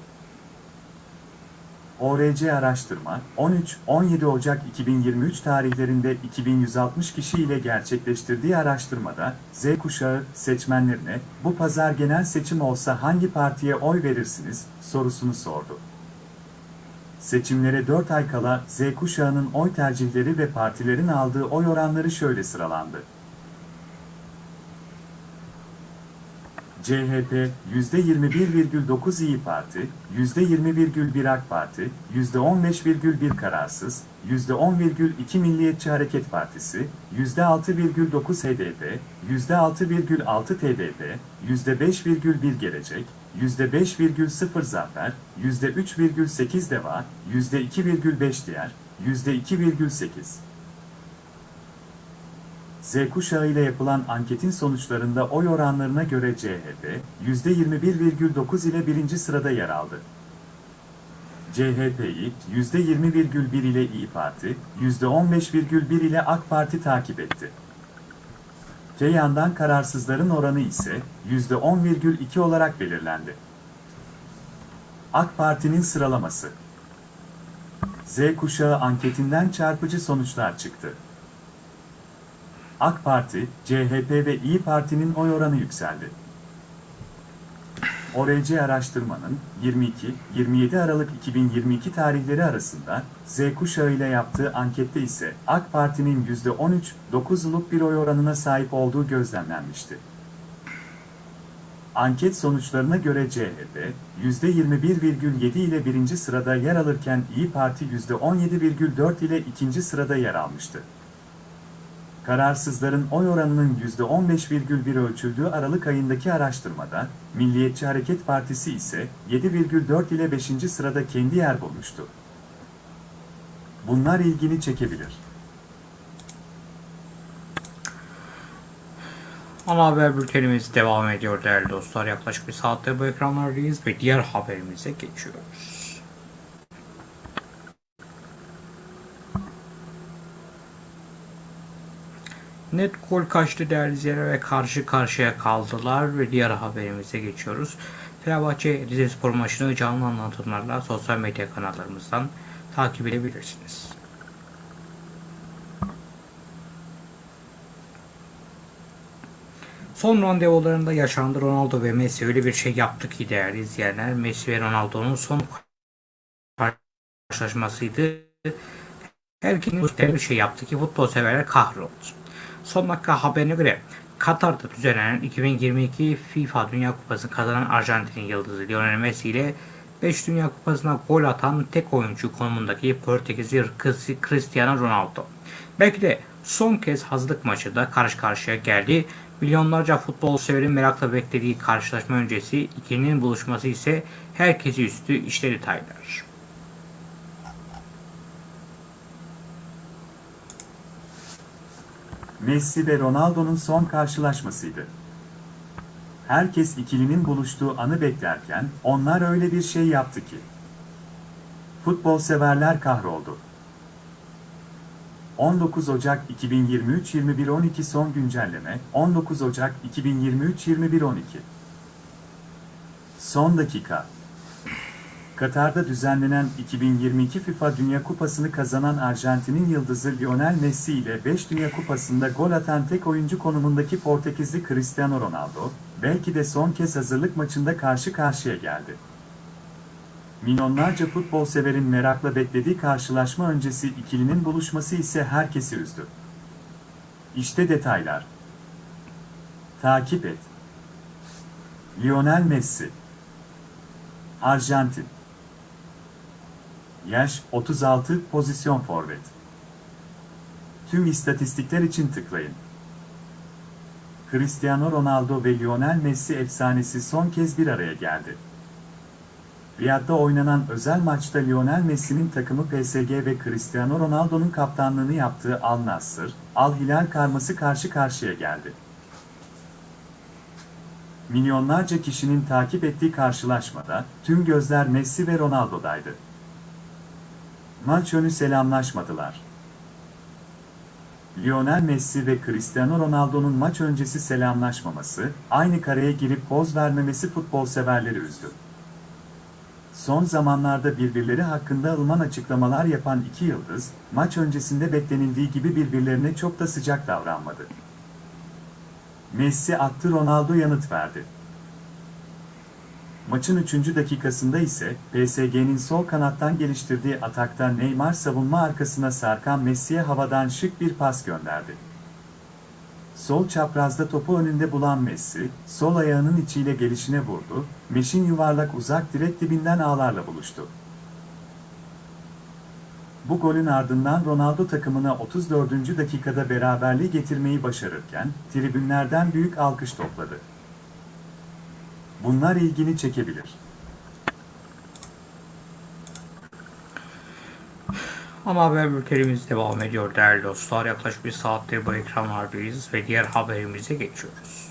ORC araştırma, 13-17 Ocak 2023 tarihlerinde 2160 kişi ile gerçekleştirdiği araştırmada, Z kuşağı seçmenlerine, bu pazar genel seçim olsa hangi partiye oy verirsiniz, sorusunu sordu. Seçimlere 4 ay kala Z kuşağının oy tercihleri ve partilerin aldığı oy oranları şöyle sıralandı. CHP %21,9 İyi Parti, %20,1 AK Parti, %15,1 Kararsız, %10,2 Milliyetçi Hareket Partisi, %6,9 HDP, %6,6 TDP, %5,1 Gelecek, %5,0 Zafer, %3,8 Deva, %2,5 Diğer, %2,8 Z kuşağı ile yapılan anketin sonuçlarında oy oranlarına göre CHP, %21,9 ile birinci sırada yer aldı. CHP'yi %20,1 ile İyi Parti, %15,1 ile AK Parti takip etti. Te yandan kararsızların oranı ise %10,2 olarak belirlendi. AK Parti'nin sıralaması Z kuşağı anketinden çarpıcı sonuçlar çıktı. AK Parti, CHP ve İyi Parti'nin oy oranı yükseldi. ORC araştırmanın 22-27 Aralık 2022 tarihleri arasında Z kuşağı ile yaptığı ankette ise AK Parti'nin %13-9'luk bir oy oranına sahip olduğu gözlemlenmişti. Anket sonuçlarına göre CHP, %21,7 ile birinci sırada yer alırken İyi Parti %17,4 ile ikinci sırada yer almıştı. Kararsızların oy oranının %15,1 ölçüldüğü Aralık ayındaki araştırmada, Milliyetçi Hareket Partisi ise 7,4 ile 5. sırada kendi yer bulmuştu. Bunlar ilgini çekebilir. Ana haber bültenimiz devam ediyor değerli dostlar. Yaklaşık bir saattir bu ekranlardayız ve diğer haberimize geçiyoruz. Net gol kaçtı değerli izleyenler ve karşı karşıya kaldılar ve diğer haberimize geçiyoruz. Fenerbahçe Rizespor maçını canlı anlatımlarla sosyal medya kanallarımızdan takip edebilirsiniz. Son randevularında yaşandı Ronaldo ve Messi öyle bir şey yaptı ki değerli izleyenler. Messi ve Ronaldo'nun son karşılaşmasıydı. Herkesin bir şey yaptı ki futbol severler kahroldu. Son dakika haberine göre Katar'da düzenlenen 2022 FIFA Dünya Kupası kazanan Arjantin yıldızı Lionel Messi ile 5 Dünya Kupası'na gol atan tek oyuncu konumundaki Portekizli Cristiano Ronaldo. Belki de son kez hazırlık maçında karşı karşıya geldi. Milyonlarca futbol severin merakla beklediği karşılaşma öncesi ikilinin buluşması ise herkesi üstü işte detaylar. Messi ve Ronaldo'nun son karşılaşmasıydı. Herkes ikilinin buluştuğu anı beklerken onlar öyle bir şey yaptı ki. Futbol severler kahroldu. 19 Ocak 2023 21.12 son güncelleme 19 Ocak 2023 21.12 Son dakika Katar'da düzenlenen 2022 FIFA Dünya Kupası'nı kazanan Arjantin'in yıldızı Lionel Messi ile 5 Dünya Kupası'nda gol atan tek oyuncu konumundaki Portekizli Cristiano Ronaldo, belki de son kez hazırlık maçında karşı karşıya geldi. Milyonlarca futbol severin merakla beklediği karşılaşma öncesi ikilinin buluşması ise herkesi üzdü. İşte detaylar. Takip et. Lionel Messi Arjantin Yaş 36 pozisyon forvet. Tüm istatistikler için tıklayın. Cristiano Ronaldo ve Lionel Messi efsanesi son kez bir araya geldi. Riyad'da oynanan özel maçta Lionel Messi'nin takımı PSG ve Cristiano Ronaldo'nun kaptanlığını yaptığı Al Nassr, Al Hilal karması karşı karşıya geldi. Milyonlarca kişinin takip ettiği karşılaşmada tüm gözler Messi ve Ronaldo'daydı. Maç önü selamlaşmadılar. Lionel Messi ve Cristiano Ronaldo'nun maç öncesi selamlaşmaması, aynı kareye girip poz vermemesi futbol severleri üzdü. Son zamanlarda birbirleri hakkında ılıman açıklamalar yapan iki yıldız, maç öncesinde beklenildiği gibi birbirlerine çok da sıcak davranmadı. Messi attı Ronaldo yanıt verdi. Maçın 3. dakikasında ise PSG'nin sol kanattan geliştirdiği atakta Neymar savunma arkasına sarkan Messi'ye havadan şık bir pas gönderdi. Sol çaprazda topu önünde bulan Messi, sol ayağının içiyle gelişine vurdu, Meş'in yuvarlak uzak direk dibinden ağlarla buluştu. Bu golün ardından Ronaldo takımına 34. dakikada beraberliği getirmeyi başarırken, tribünlerden büyük alkış topladı. Bunlar ilgini çekebilir. Ama haber bültenimiz devam ediyor değerli dostlar. Yaklaşık bir saattir bu ekranlardayız ve diğer haberimize geçiyoruz.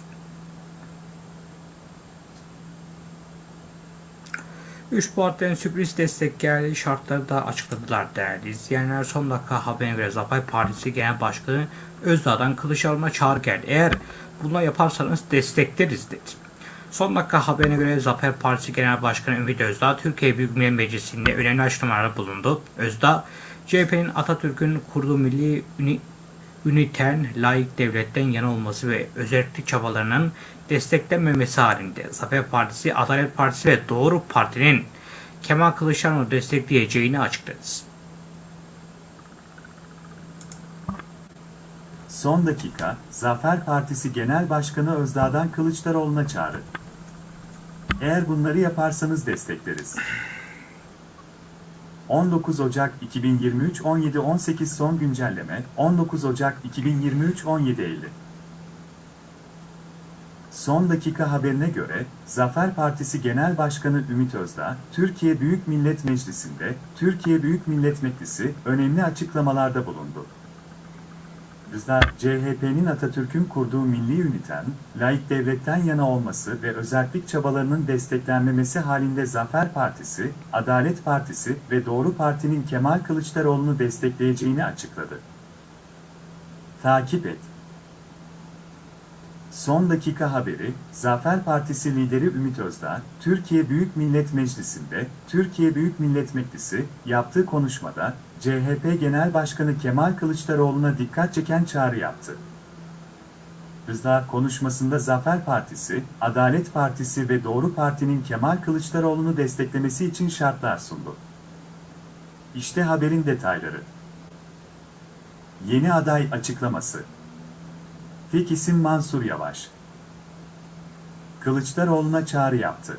Üç partiden sürpriz destek geldi şartları da açıkladılar değerli izleyenler. Son dakika haberine göre Zafer Partisi Genel Başkanı Özdağ'dan kılıç alma çağrı geldi. Eğer bunu yaparsanız destekleriz dedi. Son dakika haberine göre Zafer Partisi Genel Başkanı Ümit Özdağ, Türkiye Büyük Millet Meclisi'nde önemli açıklamalarda bulundu. Özdağ, CHP'nin Atatürk'ün kurduğu milli üni, üniten, layık devletten yana olması ve özellik çabalarının desteklenmemesi halinde Zafer Partisi, Adalet Partisi ve Doğru Parti'nin Kemal Kılıçdaroğlu destekleyeceğini açıkladı. Son dakika, Zafer Partisi Genel Başkanı Özdağ'dan Kılıçdaroğlu'na çağrı. Eğer bunları yaparsanız destekleriz. 19 Ocak 2023 17.18 son güncelleme 19 Ocak 2023 17.50 Son dakika haberine göre, Zafer Partisi Genel Başkanı Ümit Özdağ, Türkiye Büyük Millet Meclisi'nde, Türkiye Büyük Millet Meclisi, önemli açıklamalarda bulundu. Özdağ, CHP'nin Atatürk'ün kurduğu milli üniten, layık devletten yana olması ve özellik çabalarının desteklenmemesi halinde Zafer Partisi, Adalet Partisi ve Doğru Parti'nin Kemal Kılıçdaroğlu'nu destekleyeceğini açıkladı. Takip et. Son dakika haberi, Zafer Partisi lideri Ümit Özdağ, Türkiye Büyük Millet Meclisi'nde, Türkiye Büyük Millet Meclisi, yaptığı konuşmada, CHP Genel Başkanı Kemal Kılıçdaroğlu'na dikkat çeken çağrı yaptı. Özdağ konuşmasında Zafer Partisi, Adalet Partisi ve Doğru Parti'nin Kemal Kılıçdaroğlu'nu desteklemesi için şartlar sundu. İşte haberin detayları. Yeni aday açıklaması. Tek isim Mansur Yavaş. Kılıçdaroğlu'na çağrı yaptı.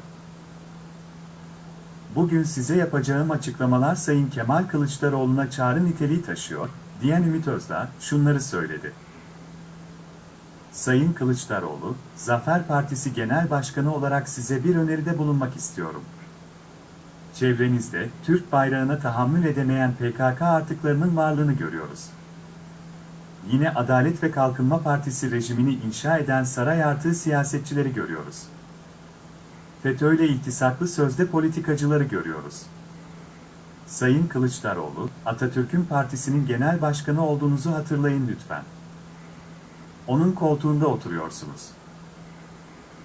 Bugün size yapacağım açıklamalar Sayın Kemal Kılıçdaroğlu'na çağrı niteliği taşıyor, diyen Ümit Özdağ şunları söyledi. Sayın Kılıçdaroğlu, Zafer Partisi Genel Başkanı olarak size bir öneride bulunmak istiyorum. Çevrenizde Türk bayrağına tahammül edemeyen PKK artıklarının varlığını görüyoruz. Yine Adalet ve Kalkınma Partisi rejimini inşa eden saray artığı siyasetçileri görüyoruz. FETÖ'yle iltisaklı sözde politikacıları görüyoruz. Sayın Kılıçdaroğlu, Atatürk'ün partisinin genel başkanı olduğunuzu hatırlayın lütfen. Onun koltuğunda oturuyorsunuz.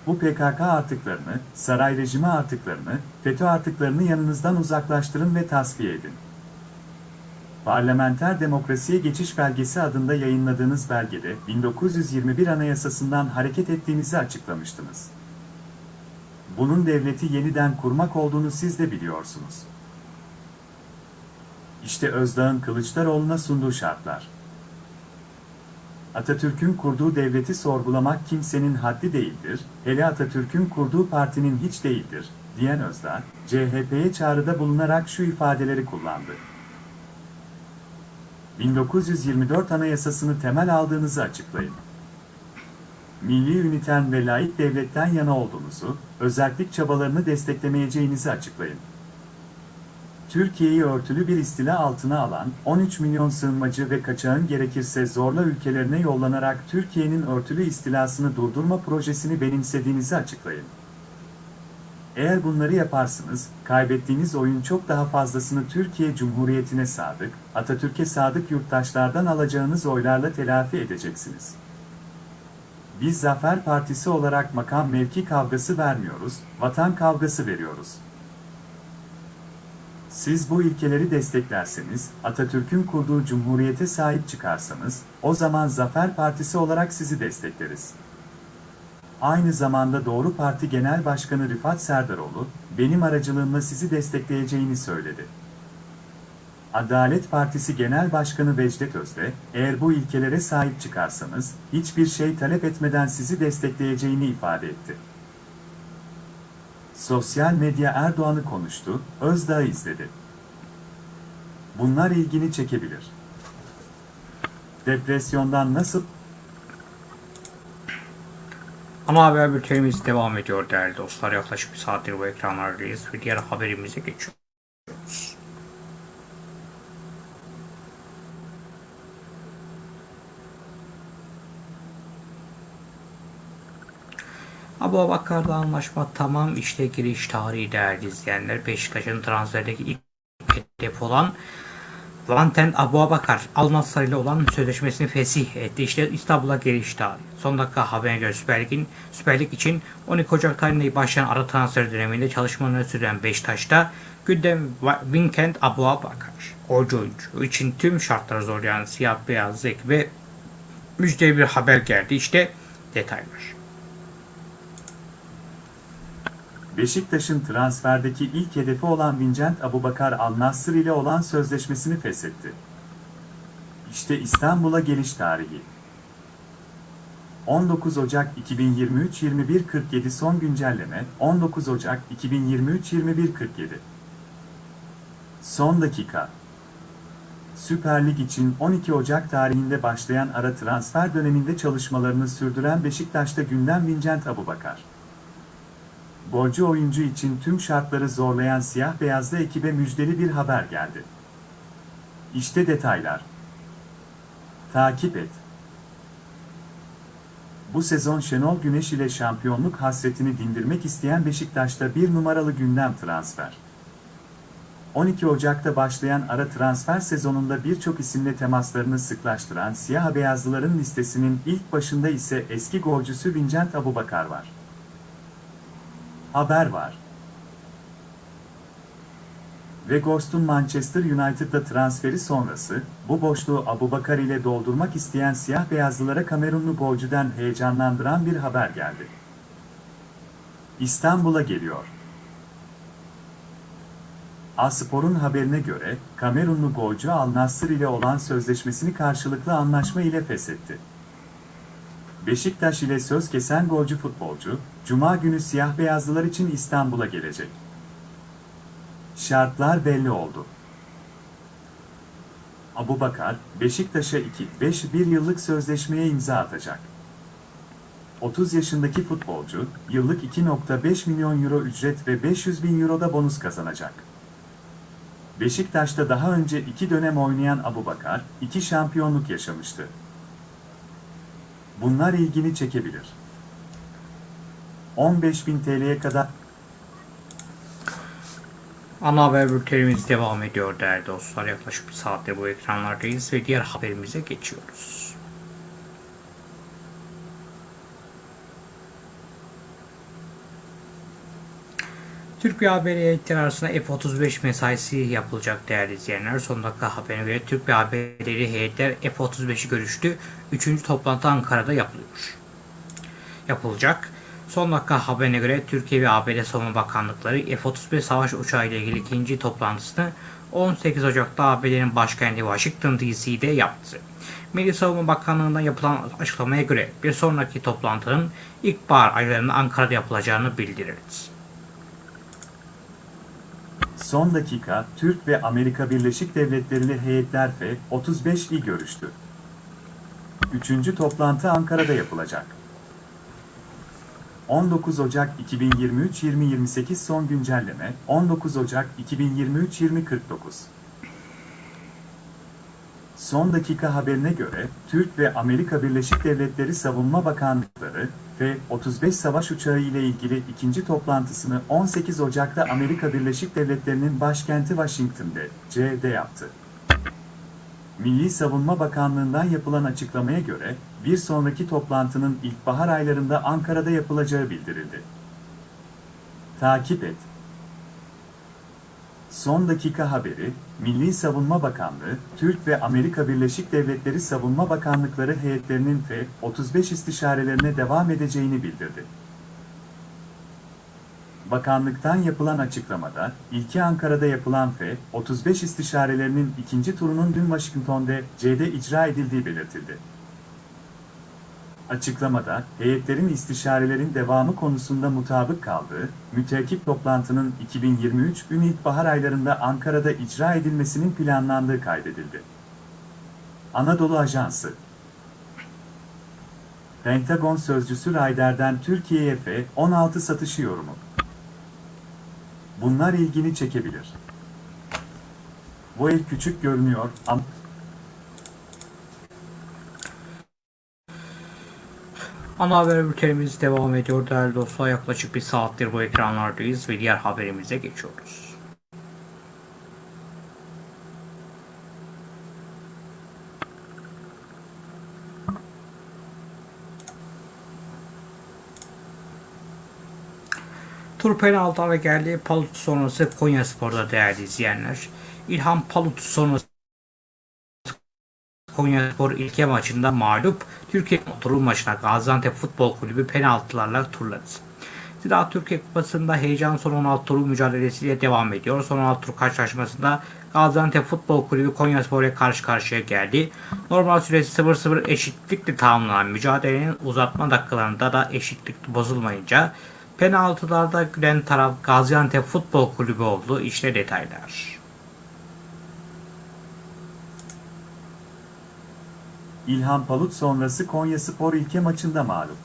Bu PKK artıklarını, saray rejimi artıklarını, FETÖ artıklarını yanınızdan uzaklaştırın ve tasfiye edin. Parlamenter Demokrasiye Geçiş Belgesi adında yayınladığınız belgede 1921 Anayasasından hareket ettiğinizi açıklamıştınız. Bunun devleti yeniden kurmak olduğunu siz de biliyorsunuz. İşte Özdağ'ın Kılıçdaroğlu'na sunduğu şartlar. Atatürk'ün kurduğu devleti sorgulamak kimsenin haddi değildir, hele Atatürk'ün kurduğu partinin hiç değildir, diyen Özdağ, CHP'ye çağrıda bulunarak şu ifadeleri kullandı. 1924 Anayasasını temel aldığınızı açıklayın. Milli üniten ve layık devletten yana olduğunuzu, özellik çabalarını desteklemeyeceğinizi açıklayın. Türkiye'yi örtülü bir istila altına alan 13 milyon sığınmacı ve kaçağın gerekirse zorla ülkelerine yollanarak Türkiye'nin örtülü istilasını durdurma projesini benimsediğinizi açıklayın. Eğer bunları yaparsınız, kaybettiğiniz oyun çok daha fazlasını Türkiye Cumhuriyeti'ne sadık, Atatürk'e sadık yurttaşlardan alacağınız oylarla telafi edeceksiniz. Biz Zafer Partisi olarak makam mevki kavgası vermiyoruz, vatan kavgası veriyoruz. Siz bu ilkeleri desteklerseniz, Atatürk'ün kurduğu cumhuriyete sahip çıkarsanız, o zaman Zafer Partisi olarak sizi destekleriz. Aynı zamanda Doğru Parti Genel Başkanı Rıfat Serdaroğlu, benim aracılığımla sizi destekleyeceğini söyledi. Adalet Partisi Genel Başkanı Vecdet Özde, eğer bu ilkelere sahip çıkarsanız, hiçbir şey talep etmeden sizi destekleyeceğini ifade etti. Sosyal medya Erdoğan'ı konuştu, Özdağ'ı izledi. Bunlar ilgini çekebilir. Depresyondan nasıl Ana haber bültenimiz devam ediyor değerli dostlar. Yaklaşık bir saattir bu ekranlardayız ve diğer haberimize geçiyoruz. Abu Bakar'la anlaşma tamam işte giriş tarihi değerli izleyenler. Beşiktaş'ın transferdeki ilk hedef olan Vanten Abu Bakar Al ile olan sözleşmesini fesih etti. İşte İstanbul'a geliş. Son dakika haberine göre Süper Lig'in Süper Lig için 12 Ocak tarihinde başlayan ara transfer döneminde çalışmalarını süren Beşiktaş'ta gündem Vincent Abu Bakar. Golcü oyuncu için tüm şartları zorlayan siyah beyaz ve müjdeli bir haber geldi. İşte detaylar. Beşiktaş'ın transferdeki ilk hedefi olan Vincent Abubakar Al-Nassr ile olan sözleşmesini feshetti. İşte İstanbul'a geliş tarihi. 19 Ocak 2023 21.47 son güncelleme 19 Ocak 2023 21.47 Son dakika Süper Lig için 12 Ocak tarihinde başlayan ara transfer döneminde çalışmalarını sürdüren Beşiktaş'ta gündem Vincent Abubakar. Golcü oyuncu için tüm şartları zorlayan siyah beyazlı ekibe müjdeli bir haber geldi. İşte detaylar. Takip et. Bu sezon Şenol Güneş ile şampiyonluk hasretini dindirmek isteyen Beşiktaş'ta bir numaralı gündem transfer. 12 Ocak'ta başlayan ara transfer sezonunda birçok isimle temaslarını sıklaştıran siyah beyazlıların listesinin ilk başında ise eski golcüsü Vincent Abubakar var. Haber var. Weghorst'un Manchester United'da transferi sonrası, bu boşluğu Abubakar ile doldurmak isteyen siyah beyazlılara Kamerunlu golcüden heyecanlandıran bir haber geldi. İstanbul'a geliyor. Aspor'un haberine göre, Kamerunlu golcü Al Nassr ile olan sözleşmesini karşılıklı anlaşma ile feshetti. Beşiktaş ile söz kesen golcü futbolcu, Cuma günü siyah beyazlılar için İstanbul'a gelecek. Şartlar belli oldu. Abubakar, Beşiktaş'a 2-5-1 yıllık sözleşmeye imza atacak. 30 yaşındaki futbolcu, yıllık 2.5 milyon euro ücret ve 500 bin euro da bonus kazanacak. Beşiktaş'ta daha önce iki dönem oynayan Abubakar, iki şampiyonluk yaşamıştı. Bunlar ilgini çekebilir. 15.000 TL'ye kadar Ana haber bültenimiz devam ediyor değerli dostlar. Yaklaşık bir saatte bu ekranlardayız ve diğer haberimize geçiyoruz. Türk ve ABD heyetleri arasında F-35 mesaisi yapılacak değerli izleyenler. Son dakika haberine göre Türk ve ABD'li heyetler F-35'i görüştü. Üçüncü toplantı Ankara'da yapılıyor. Yapılacak. Son dakika haberine göre Türkiye ve ABD Savunma Bakanlıkları F-35 savaş uçağı ile ilgili ikinci toplantısını 18 Ocak'ta ABD'nin başkenti Washington DC'de yaptı. Milli Savunma Bakanlığı'ndan yapılan açıklamaya göre bir sonraki toplantının ilkbahar aylarında Ankara'da yapılacağını bildirildi. Son dakika, Türk ve Amerika Birleşik Devletleri'li heyetler F-35'i görüştü. Üçüncü toplantı Ankara'da yapılacak. 19 Ocak 2023-2028 son güncelleme, 19 Ocak 2023-2049. Son dakika haberine göre, Türk ve Amerika Birleşik Devletleri Savunma Bakanlıkları, F-35 savaş uçağı ile ilgili ikinci toplantısını 18 Ocak'ta Amerika Birleşik Devletleri'nin başkenti Washington'da, C'de yaptı. Milli Savunma Bakanlığı'ndan yapılan açıklamaya göre, bir sonraki toplantının ilkbahar aylarında Ankara'da yapılacağı bildirildi. Takip et. Son dakika haberi, Milli Savunma Bakanlığı, Türk ve Amerika Birleşik Devletleri Savunma Bakanlıkları heyetlerinin F-35 istişarelerine devam edeceğini bildirdi. Bakanlıktan yapılan açıklamada, ilki Ankara'da yapılan F-35 istişarelerinin ikinci turunun dün Washington'da C'de icra edildiği belirtildi. Açıklamada, heyetlerin istişarelerin devamı konusunda mutabık kaldığı, müteakip toplantının 2023 gün ilkbahar aylarında Ankara'da icra edilmesinin planlandığı kaydedildi. Anadolu Ajansı Pentagon Sözcüsü Rayder'den Türkiye'ye F-16 satışı yorumu. Bunlar ilgini çekebilir. Bu ev küçük görünüyor ama Ana haber bültenimiz devam ediyor değerli dostlar. Yaklaşık bir saattir bu ekranlardayız ve diğer haberimize geçiyoruz. Tur penaltılara geldi. Palut sonrası Konya Spor'da değerli izleyenler. İlhan Palut sonrası Konyaspor ilke maçında mağlup. Türkiye turu maçına Gaziantep Futbol Kulübü penaltılarla turladı. Zira Türkiye Kupası'nda heyecan son 16 turu mücadelesiyle devam ediyor. Son 16 tur karşılaşmasında Gaziantep Futbol Kulübü Konyaspor ile karşı karşıya geldi. Normal süresi 0-0 eşitlikle tamamlanan mücadelenin uzatma dakikalarında da eşitlik bozulmayınca penaltılarda gülen taraf Gaziantep Futbol Kulübü oldu. İşte detaylar. İlhan Palut sonrası Konyaspor ilke maçında mağlup.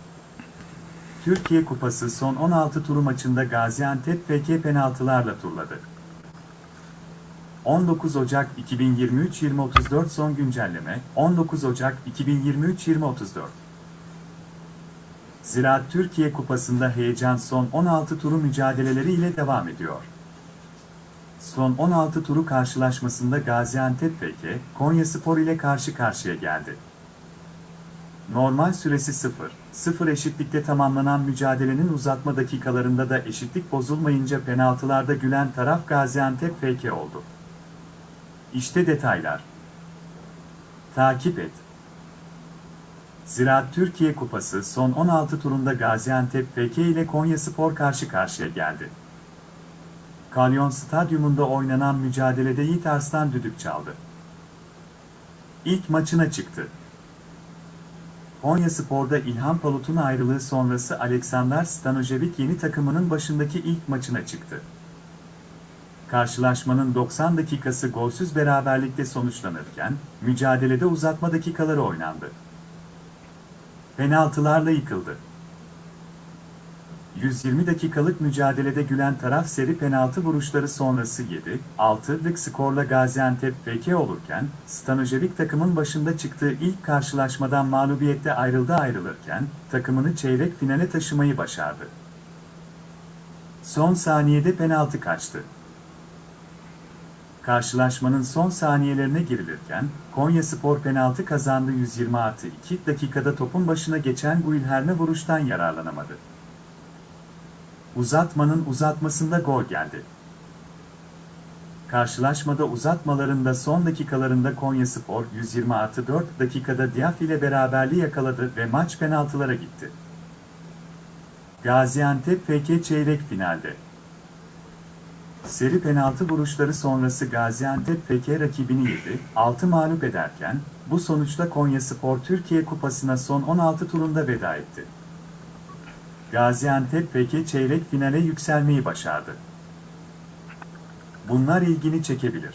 Türkiye Kupası son 16 turu maçında Gaziantep FK penaltılarla turladı. 19 Ocak 2023-2034 son güncelleme 19 Ocak 2023-2034 Ziraat Türkiye Kupası'nda heyecan son 16 turu mücadeleleri ile devam ediyor. Son 16 turu karşılaşmasında Gaziantep FK, Konyaspor ile karşı karşıya geldi. Normal süresi 0, 0 eşitlikte tamamlanan mücadelenin uzatma dakikalarında da eşitlik bozulmayınca penaltılarda gülen taraf Gaziantep FK oldu. İşte detaylar. Takip et. Ziraat Türkiye Kupası son 16 turunda Gaziantep FK ile Konyaspor karşı karşıya geldi. Kalyon Stadyumunda oynanan mücadelede Yiğit Arslan düdük çaldı. İlk maçına çıktı. Konyaspor'da İlhan Palut'un ayrılığı sonrası Aleksander Stanojevic yeni takımının başındaki ilk maçına çıktı. Karşılaşmanın 90 dakikası golsüz beraberlikte sonuçlanırken, mücadelede uzatma dakikaları oynandı. Penaltılarla yıkıldı. 120 dakikalık mücadelede gülen taraf seri penaltı vuruşları sonrası 7-6'lık skorla Gaziantep FK olurken, Stanojevic takımın başında çıktığı ilk karşılaşmadan mağlubiyette ayrıldı ayrılırken, takımını çeyrek finale taşımayı başardı. Son saniyede penaltı kaçtı. Karşılaşmanın son saniyelerine girilirken, Konya Spor penaltı kazandı 120 artı 2 dakikada topun başına geçen Guilherme vuruştan yararlanamadı. Uzatmanın uzatmasında gol geldi. Karşılaşmada uzatmalarında son dakikalarında Konya Spor 120 artı 4 dakikada Diaf ile beraberliği yakaladı ve maç penaltılara gitti. Gaziantep FK çeyrek finalde. Seri penaltı vuruşları sonrası Gaziantep FK rakibini 7-6 mağlup ederken, bu sonuçla Konya Spor Türkiye Kupası'na son 16 turunda veda etti. Gaziantep FK çeyrek finale yükselmeyi başardı. Bunlar ilgini çekebilir.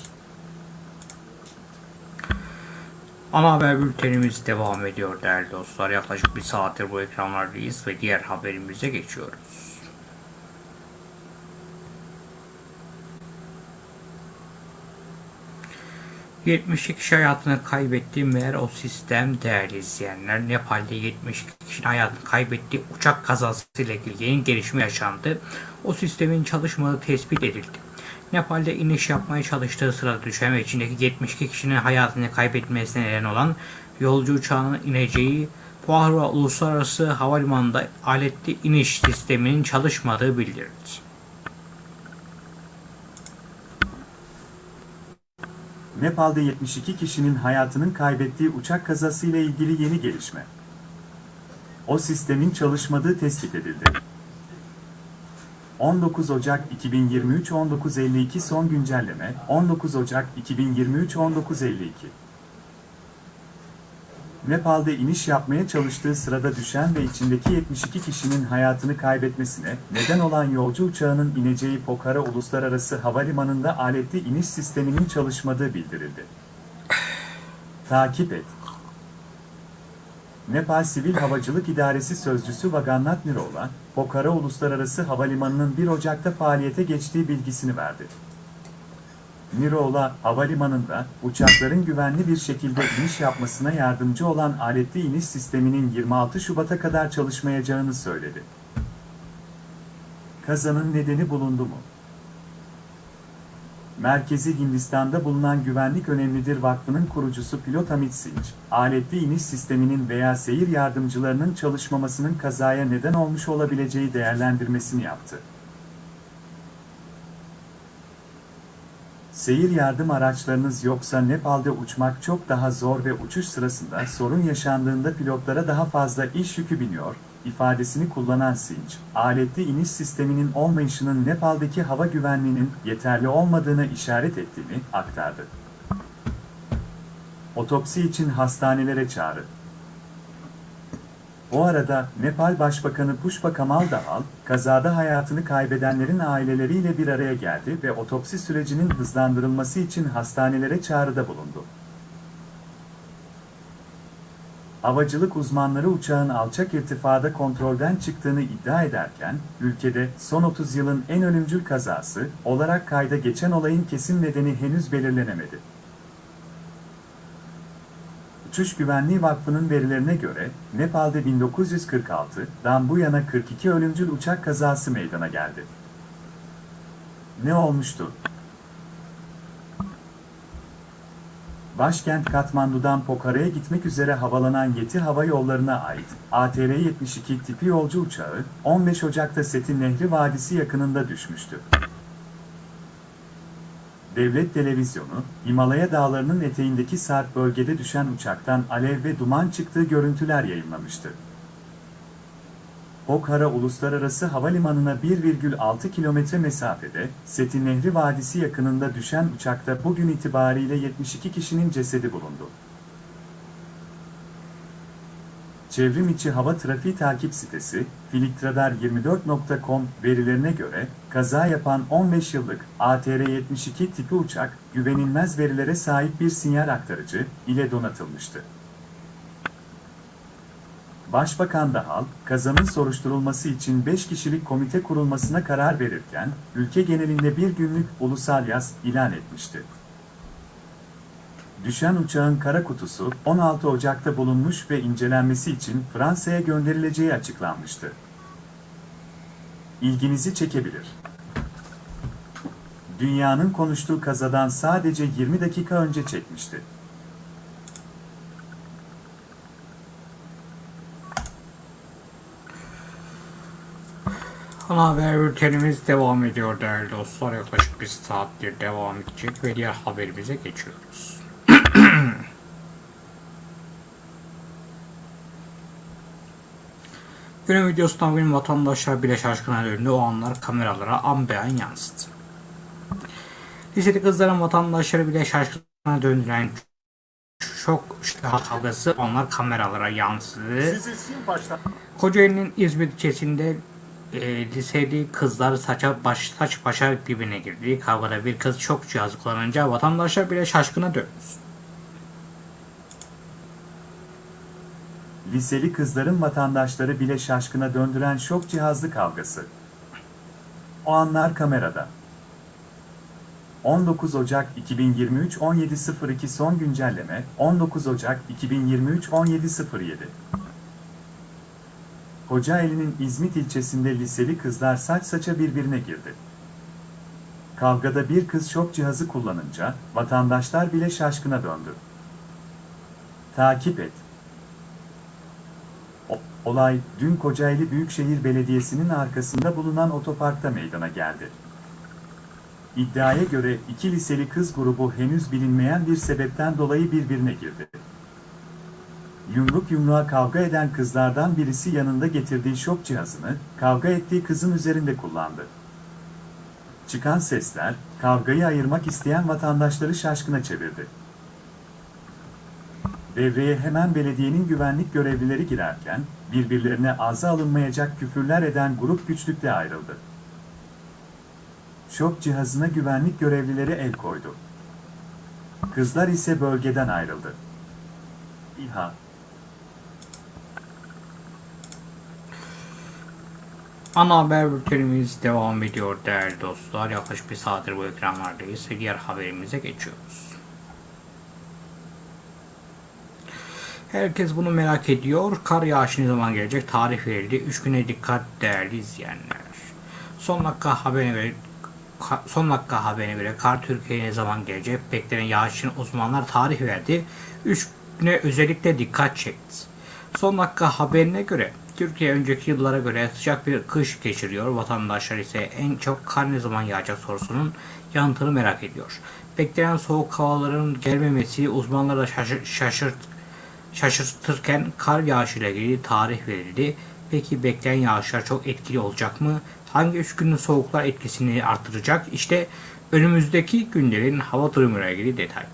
Ana haber bültenimiz devam ediyor değerli dostlar. Yaklaşık bir saattir bu ekranlardayız ve diğer haberimize geçiyoruz. ...72 kişi hayatını kaybetti meğer o sistem değerli izleyenler. Nepal'de 72 kişinin hayatını kaybettiği uçak kazasıyla ilgili yeni gelişme yaşandı. O sistemin çalışmadığı tespit edildi. Nepal'de iniş yapmaya çalıştığı sırada düşen ve içindeki 72 kişinin hayatını kaybetmesine neden olan yolcu uçağının ineceği Pokhara Uluslararası Havalimanı'nda aletli iniş sisteminin çalışmadığı bildirildi. Nepal'de 72 kişinin hayatının kaybettiği uçak kazasıyla ilgili yeni gelişme. O sistemin çalışmadığı tespit edildi. 19 Ocak 2023 1952 son güncelleme 19 Ocak 2023 1952 Nepal'de iniş yapmaya çalıştığı sırada düşen ve içindeki 72 kişinin hayatını kaybetmesine neden olan yolcu uçağının ineceği Pokhara Uluslararası Havalimanı'nda aletli iniş sisteminin çalışmadığı bildirildi. Takip et. Nepal Sivil Havacılık İdaresi Sözcüsü Vagannat Nirola, Pokhara Uluslararası Havalimanı'nın 1 Ocak'ta faaliyete geçtiği bilgisini verdi. Nirola, havalimanında uçakların güvenli bir şekilde iniş yapmasına yardımcı olan aletli iniş sisteminin 26 Şubat'a kadar çalışmayacağını söyledi. Kazanın nedeni bulundu mu? Merkezi Hindistan'da bulunan Güvenlik Önemlidir Vakfı'nın kurucusu pilot Amit Singh, aletli iniş sisteminin veya seyir yardımcılarının çalışmamasının kazaya neden olmuş olabileceği değerlendirmesini yaptı. Seyir yardım araçlarınız yoksa Nepal'de uçmak çok daha zor ve uçuş sırasında sorun yaşandığında pilotlara daha fazla iş yükü biniyor, ifadesini kullanan Sinç, aletli iniş sisteminin olmayışının Nepal'deki hava güvenliğinin yeterli olmadığına işaret ettiğini aktardı. Otopsi için hastanelere çağrı. O arada Nepal Başbakanı Pushpa Kamal Dahal, kazada hayatını kaybedenlerin aileleriyle bir araya geldi ve otopsi sürecinin hızlandırılması için hastanelere çağrıda bulundu. Havacılık uzmanları uçağın alçak irtifada kontrolden çıktığını iddia ederken, ülkede son 30 yılın en ölümcül kazası olarak kayda geçen olayın kesin nedeni henüz belirlenemedi. Uçuş Güvenliği Vakfı'nın verilerine göre, Nepal'de 1946'dan bu yana 42 ölümcül uçak kazası meydana geldi. Ne olmuştu? Başkent Katmandu'dan Pokhara'ya gitmek üzere havalanan Yeti Hava Yolları'na ait ATR-72 tipi yolcu uçağı, 15 Ocak'ta Seti Nehri Vadisi yakınında düşmüştü. Devlet Televizyonu, Himalaya Dağları'nın eteğindeki Sarp bölgede düşen uçaktan alev ve duman çıktığı görüntüler yayınlamıştı. Pokhara Uluslararası Havalimanı'na 1,6 kilometre mesafede, Seti Nehri Vadisi yakınında düşen uçakta bugün itibariyle 72 kişinin cesedi bulundu. Çevrim içi hava trafiği takip sitesi, filtradar24.com verilerine göre, kaza yapan 15 yıllık ATR-72 tipi uçak, güvenilmez verilere sahip bir sinyal aktarıcı ile donatılmıştı. Başbakan Dahal, kazanın soruşturulması için 5 kişilik komite kurulmasına karar verirken, ülke genelinde bir günlük ulusal yaz ilan etmişti. Düşen uçağın kara kutusu 16 Ocak'ta bulunmuş ve incelenmesi için Fransa'ya gönderileceği açıklanmıştı. İlginizi çekebilir. dünyanın konuştuğu kazadan sadece 20 dakika önce çekmişti. Ana haber bültenimiz devam ediyor değerli dostlar. Yaklaşık bir saattir devam edecek ve diğer haberimize geçiyoruz. Günün videosunda bugün vatandaşlar bile şaşkına döndü. O anlar kameralara an beyan yansıdı. Liseli kızların vatandaşları bile şaşkına döndüren şok kavgası onlar kameralara yansıdı. Kocaeli'nin İzmir ilçesinde e, liseli kızlar saça baş, saç başa birbirine girdi. Kavgada bir kız çok cihaz kullanınca vatandaşlar bile şaşkına döndü. Liseli kızların vatandaşları bile şaşkına döndüren şok cihazlı kavgası. O anlar kamerada. 19 Ocak 2023 17.02 son güncelleme 19 Ocak 2023 17.07 Kocaeli'nin İzmit ilçesinde liseli kızlar saç saça birbirine girdi. Kavgada bir kız şok cihazı kullanınca vatandaşlar bile şaşkına döndü. Takip et. Olay dün Kocaeli Büyükşehir Belediyesi'nin arkasında bulunan otoparkta meydana geldi. İddiaya göre iki liseli kız grubu henüz bilinmeyen bir sebepten dolayı birbirine girdi. Yumruk yumruğa kavga eden kızlardan birisi yanında getirdiği şok cihazını kavga ettiği kızın üzerinde kullandı. Çıkan sesler kavgayı ayırmak isteyen vatandaşları şaşkına çevirdi. Devreye hemen belediyenin güvenlik görevlileri girerken birbirlerine ağza alınmayacak küfürler eden grup güçlükle ayrıldı. Şok cihazına güvenlik görevlileri el koydu. Kızlar ise bölgeden ayrıldı. İHA Ana haber bültenimiz devam ediyor değerli dostlar. Yaklaşık bir saattir bu ekranlardayız diğer haberimize geçiyoruz. Herkes bunu merak ediyor. Kar yağışı ne zaman gelecek? Tarih verildi. 3 güne dikkat değerli izleyenler. Son dakika haberine göre son dakika haberine göre kar Türkiye'ye ne zaman gelecek? Beklenen yağış için uzmanlar tarih verdi. 3 güne özellikle dikkat çekti. Son dakika haberine göre Türkiye önceki yıllara göre sıcak bir kış geçiriyor. Vatandaşlar ise en çok kar ne zaman yağacak sorusunun yanıtını merak ediyor. Beklenen soğuk havaların gelmemesi uzmanları da şaşır, şaşırt, şaşırtırken kar yağışıyla ilgili tarih verildi. Peki beklenen yağışlar çok etkili olacak mı? Hangi üç günün soğuklar etkisini artıracak? İşte önümüzdeki günlerin hava durumuyla ilgili detaylar.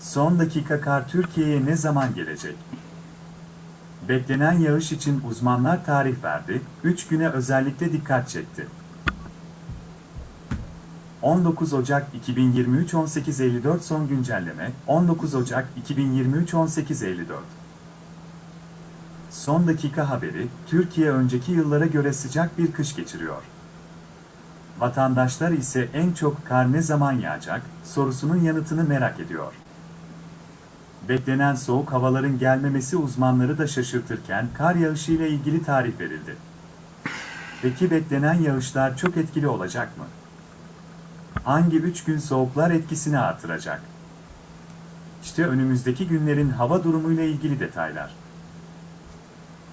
Son dakika kar Türkiye'ye ne zaman gelecek? Beklenen yağış için uzmanlar tarih verdi, 3 güne özellikle dikkat çekti. 19 Ocak 2023 18.54 son güncelleme 19 Ocak 2023 18.54 Son dakika haberi, Türkiye önceki yıllara göre sıcak bir kış geçiriyor. Vatandaşlar ise en çok kar ne zaman yağacak sorusunun yanıtını merak ediyor. Beklenen soğuk havaların gelmemesi uzmanları da şaşırtırken kar yağışı ile ilgili tarih verildi. Peki beklenen yağışlar çok etkili olacak mı? Hangi 3 gün soğuklar etkisini artıracak? İşte önümüzdeki günlerin hava durumuyla ilgili detaylar.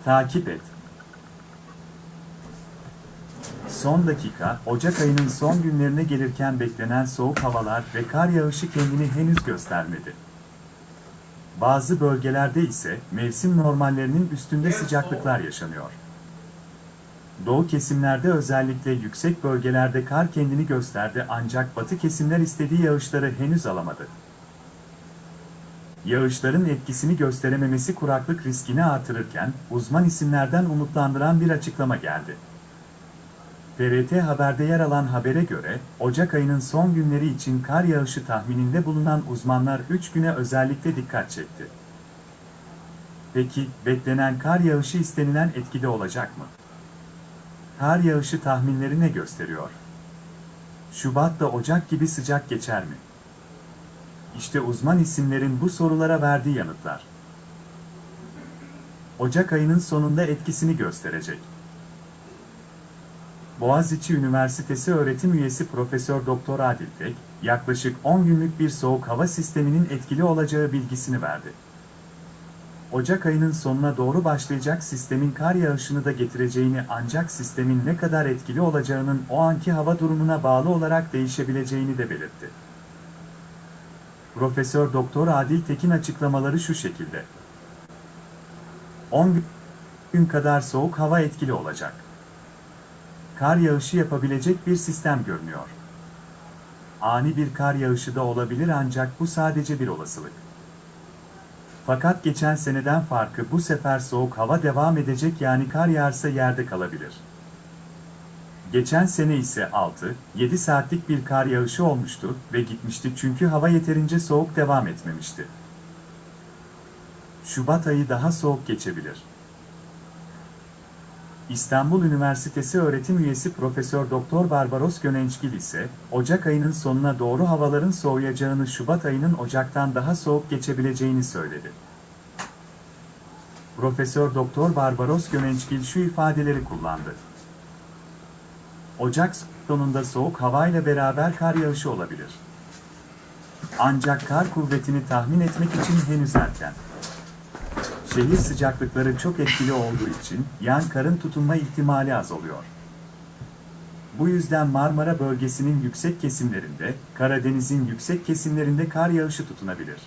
Takip et. Son dakika, Ocak ayının son günlerine gelirken beklenen soğuk havalar ve kar yağışı kendini henüz göstermedi. Bazı bölgelerde ise mevsim normallerinin üstünde sıcaklıklar yaşanıyor. Doğu kesimlerde özellikle yüksek bölgelerde kar kendini gösterdi ancak batı kesimler istediği yağışları henüz alamadı. Yağışların etkisini gösterememesi kuraklık riskini artırırken uzman isimlerden umutlandıran bir açıklama geldi. TRT Haber'de yer alan habere göre, Ocak ayının son günleri için kar yağışı tahmininde bulunan uzmanlar 3 güne özellikle dikkat çekti. Peki, beklenen kar yağışı istenilen etkide olacak mı? Kar yağışı tahminleri ne gösteriyor? Şubat'ta Ocak gibi sıcak geçer mi? İşte uzman isimlerin bu sorulara verdiği yanıtlar. Ocak ayının sonunda etkisini gösterecek. Boğaziçi Üniversitesi öğretim üyesi Profesör Doktor Adil Tek, yaklaşık 10 günlük bir soğuk hava sisteminin etkili olacağı bilgisini verdi. Ocak ayının sonuna doğru başlayacak sistemin kar yağışını da getireceğini ancak sistemin ne kadar etkili olacağının o anki hava durumuna bağlı olarak değişebileceğini de belirtti. Profesör Doktor Adil Tekin açıklamaları şu şekilde. 10 gün kadar soğuk hava etkili olacak. Kar yağışı yapabilecek bir sistem görünüyor. Ani bir kar yağışı da olabilir ancak bu sadece bir olasılık. Fakat geçen seneden farkı bu sefer soğuk hava devam edecek yani kar yağarsa yerde kalabilir. Geçen sene ise 6-7 saatlik bir kar yağışı olmuştu ve gitmişti çünkü hava yeterince soğuk devam etmemişti. Şubat ayı daha soğuk geçebilir. İstanbul Üniversitesi öğretim üyesi Profesör Doktor Barbaros Gönençgil ise Ocak ayının sonuna doğru havaların soğuyacağını Şubat ayının Ocak'tan daha soğuk geçebileceğini söyledi. Profesör Doktor Barbaros Gönençgil şu ifadeleri kullandı. Ocak sonunda soğuk havayla beraber kar yağışı olabilir. Ancak kar kuvvetini tahmin etmek için henüz erken. Şehir sıcaklıkları çok etkili olduğu için yan karın tutunma ihtimali az oluyor. Bu yüzden Marmara bölgesinin yüksek kesimlerinde, Karadeniz'in yüksek kesimlerinde kar yağışı tutunabilir.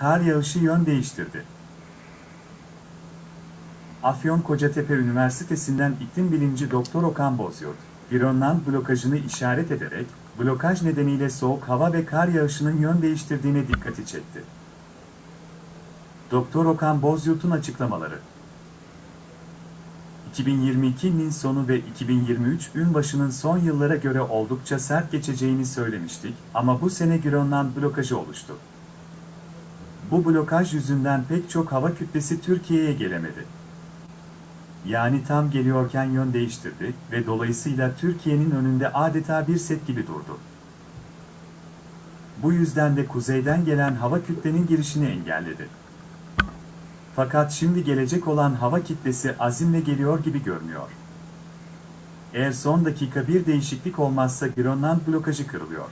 Kar yağışı yön değiştirdi. Afyon Kocatepe Üniversitesi'nden iklim bilimci Doktor Okan Bozyurt, Grönland blokajını işaret ederek, blokaj nedeniyle soğuk hava ve kar yağışının yön değiştirdiğine dikkati çekti. Doktor Okan Bozyurt'un açıklamaları 2022'nin sonu ve 2023 ün başının son yıllara göre oldukça sert geçeceğini söylemiştik ama bu sene Grönland blokajı oluştu. Bu blokaj yüzünden pek çok hava kütlesi Türkiye'ye gelemedi. Yani tam geliyorken yön değiştirdi ve dolayısıyla Türkiye'nin önünde adeta bir set gibi durdu. Bu yüzden de kuzeyden gelen hava kütlenin girişini engelledi. Fakat şimdi gelecek olan hava kitlesi azimle geliyor gibi görünüyor. Eğer son dakika bir değişiklik olmazsa Grönland blokajı kırılıyor.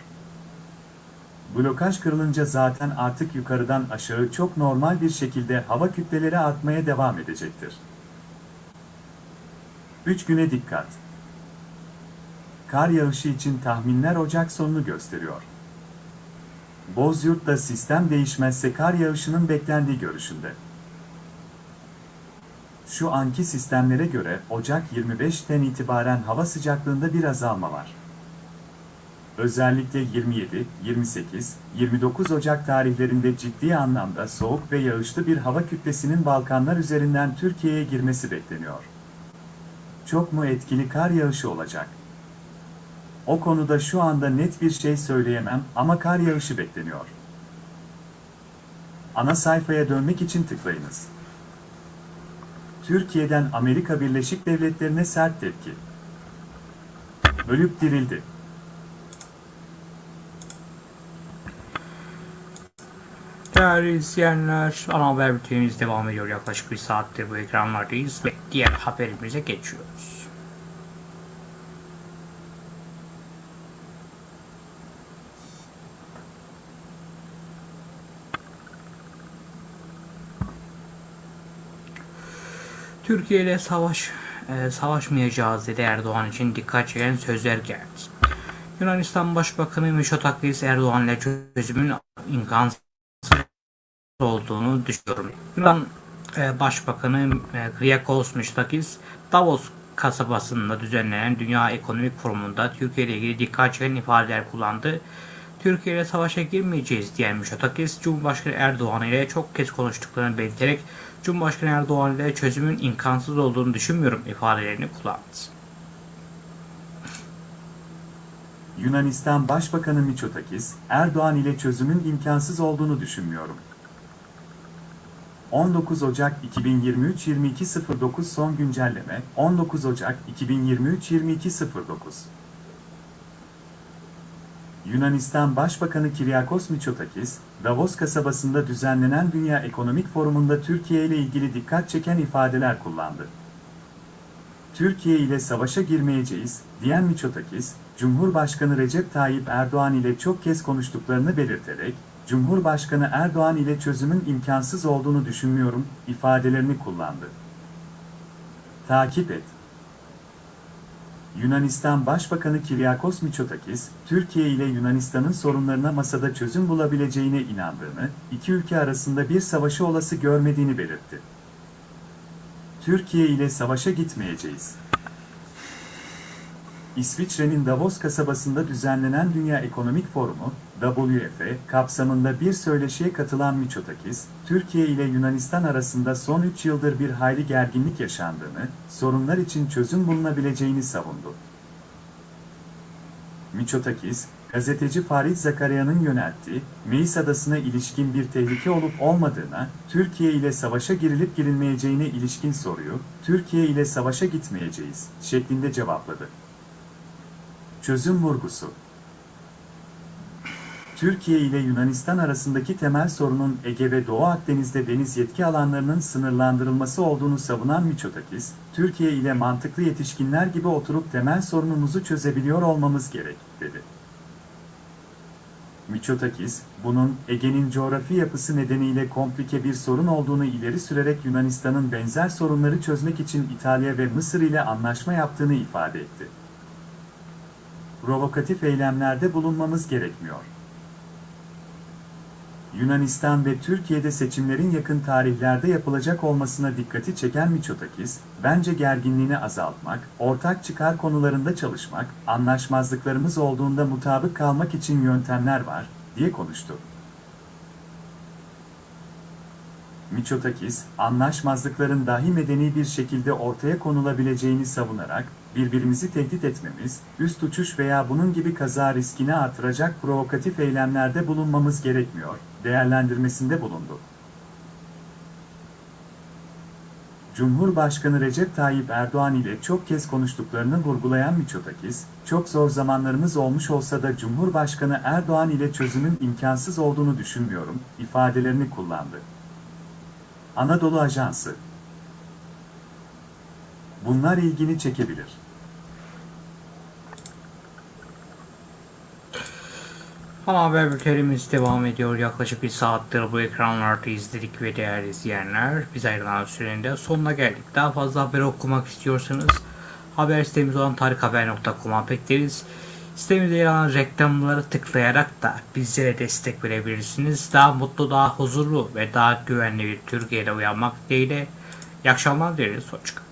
Blokaj kırılınca zaten artık yukarıdan aşağı çok normal bir şekilde hava kütleleri artmaya devam edecektir. 3 güne dikkat. Kar yağışı için tahminler Ocak sonunu gösteriyor. Bozyurt'ta sistem değişmezse kar yağışının beklendiği görüşünde. Şu anki sistemlere göre Ocak 25'ten itibaren hava sıcaklığında bir azalma var. Özellikle 27, 28, 29 Ocak tarihlerinde ciddi anlamda soğuk ve yağışlı bir hava kütlesinin Balkanlar üzerinden Türkiye'ye girmesi bekleniyor. Çok mu etkili kar yağışı olacak? O konuda şu anda net bir şey söyleyemem ama kar yağışı bekleniyor. Ana sayfaya dönmek için tıklayınız. Türkiye'den Amerika Birleşik Devletleri'ne sert tepki. Ölüp dirildi. Değerli izleyenler, ana haber bültenimiz devam ediyor. Yaklaşık bir saattir bu ekranlardayız ve diğer haberimize geçiyoruz. Türkiye ile savaş e, savaşmayacağız dedi Erdoğan için dikkat çeken sözler geldi. Yunanistan Başbakanı Mitsotakis Erdoğan ile çözümün imkansız olduğunu düşünüyorum. Yunan e, Başbakanı e, Kyriakos Mitsotakis Davos kasabasında düzenlenen Dünya Ekonomik Forumu'nda Türkiye ile ilgili dikkat çeken ifadeler kullandı. Türkiye ile savaşa girmeyeceğiz diyen Mitsotakis, Cumhurbaşkanı Erdoğan ile çok kez konuştuklarını belirterek Cumhurbaşkanı Erdoğan ile çözümün imkansız olduğunu düşünmüyorum ifadelerini kullandı. Yunanistan Başbakanı Mitsotakis, Erdoğan ile çözümün imkansız olduğunu düşünmüyorum. 19 Ocak 2023 22.09 son güncelleme 19 Ocak 2023 22.09 Yunanistan Başbakanı Kyriakos Mitsotakis, Davos kasabasında düzenlenen Dünya Ekonomik Forumu'nda Türkiye ile ilgili dikkat çeken ifadeler kullandı. Türkiye ile savaşa girmeyeceğiz, diyen Miçotakis, Cumhurbaşkanı Recep Tayyip Erdoğan ile çok kez konuştuklarını belirterek, Cumhurbaşkanı Erdoğan ile çözümün imkansız olduğunu düşünmüyorum, ifadelerini kullandı. Takip et. Yunanistan Başbakanı Kiryakos Mitsotakis, Türkiye ile Yunanistan'ın sorunlarına masada çözüm bulabileceğine inandığını, iki ülke arasında bir savaşı olası görmediğini belirtti. Türkiye ile savaşa gitmeyeceğiz. İsviçre'nin Davos kasabasında düzenlenen Dünya Ekonomik Forumu, WF, kapsamında bir söyleşiye katılan Mitsotakis, Türkiye ile Yunanistan arasında son 3 yıldır bir hayli gerginlik yaşandığını, sorunlar için çözüm bulunabileceğini savundu. Mitsotakis, gazeteci Farid Zakarya'nın yönelttiği, Meis Adası'na ilişkin bir tehlike olup olmadığına, Türkiye ile savaşa girilip girilmeyeceğine ilişkin soruyu, Türkiye ile savaşa gitmeyeceğiz, şeklinde cevapladı. Çözüm vurgusu Türkiye ile Yunanistan arasındaki temel sorunun Ege ve Doğu Akdeniz'de deniz yetki alanlarının sınırlandırılması olduğunu savunan Mitsotakis, Türkiye ile mantıklı yetişkinler gibi oturup temel sorunumuzu çözebiliyor olmamız gerek, dedi. Mitsotakis, bunun Ege'nin coğrafi yapısı nedeniyle komplike bir sorun olduğunu ileri sürerek Yunanistan'ın benzer sorunları çözmek için İtalya ve Mısır ile anlaşma yaptığını ifade etti. Provokatif eylemlerde bulunmamız gerekmiyor. Yunanistan ve Türkiye'de seçimlerin yakın tarihlerde yapılacak olmasına dikkati çeken Mitsotakis, bence gerginliğini azaltmak, ortak çıkar konularında çalışmak, anlaşmazlıklarımız olduğunda mutabık kalmak için yöntemler var, diye konuştu. Mitsotakis, anlaşmazlıkların dahi medeni bir şekilde ortaya konulabileceğini savunarak, birbirimizi tehdit etmemiz, üst uçuş veya bunun gibi kaza riskini artıracak provokatif eylemlerde bulunmamız gerekmiyor, değerlendirmesinde bulundu. Cumhurbaşkanı Recep Tayyip Erdoğan ile çok kez konuştuklarını vurgulayan Mitsotakis, çok zor zamanlarımız olmuş olsa da Cumhurbaşkanı Erdoğan ile çözümün imkansız olduğunu düşünmüyorum, ifadelerini kullandı. Anadolu Ajansı Bunlar ilgini çekebilir. Ama haber bültenimiz devam ediyor. Yaklaşık bir saattir bu ekranlarda izledik ve değerli izleyenler. Biz ayrılan sürenin sonuna geldik. Daha fazla haber okumak istiyorsanız haber sitemiz olan tarikhaber.com'a bekleriz. Sitemizde yer alan reklamları tıklayarak da bizlere destek verebilirsiniz. Daha mutlu, daha huzurlu ve daha güvenli bir Türkiye'de uyanmak dileğiyle. İyi akşamlar dileriz. Hoşçakalın.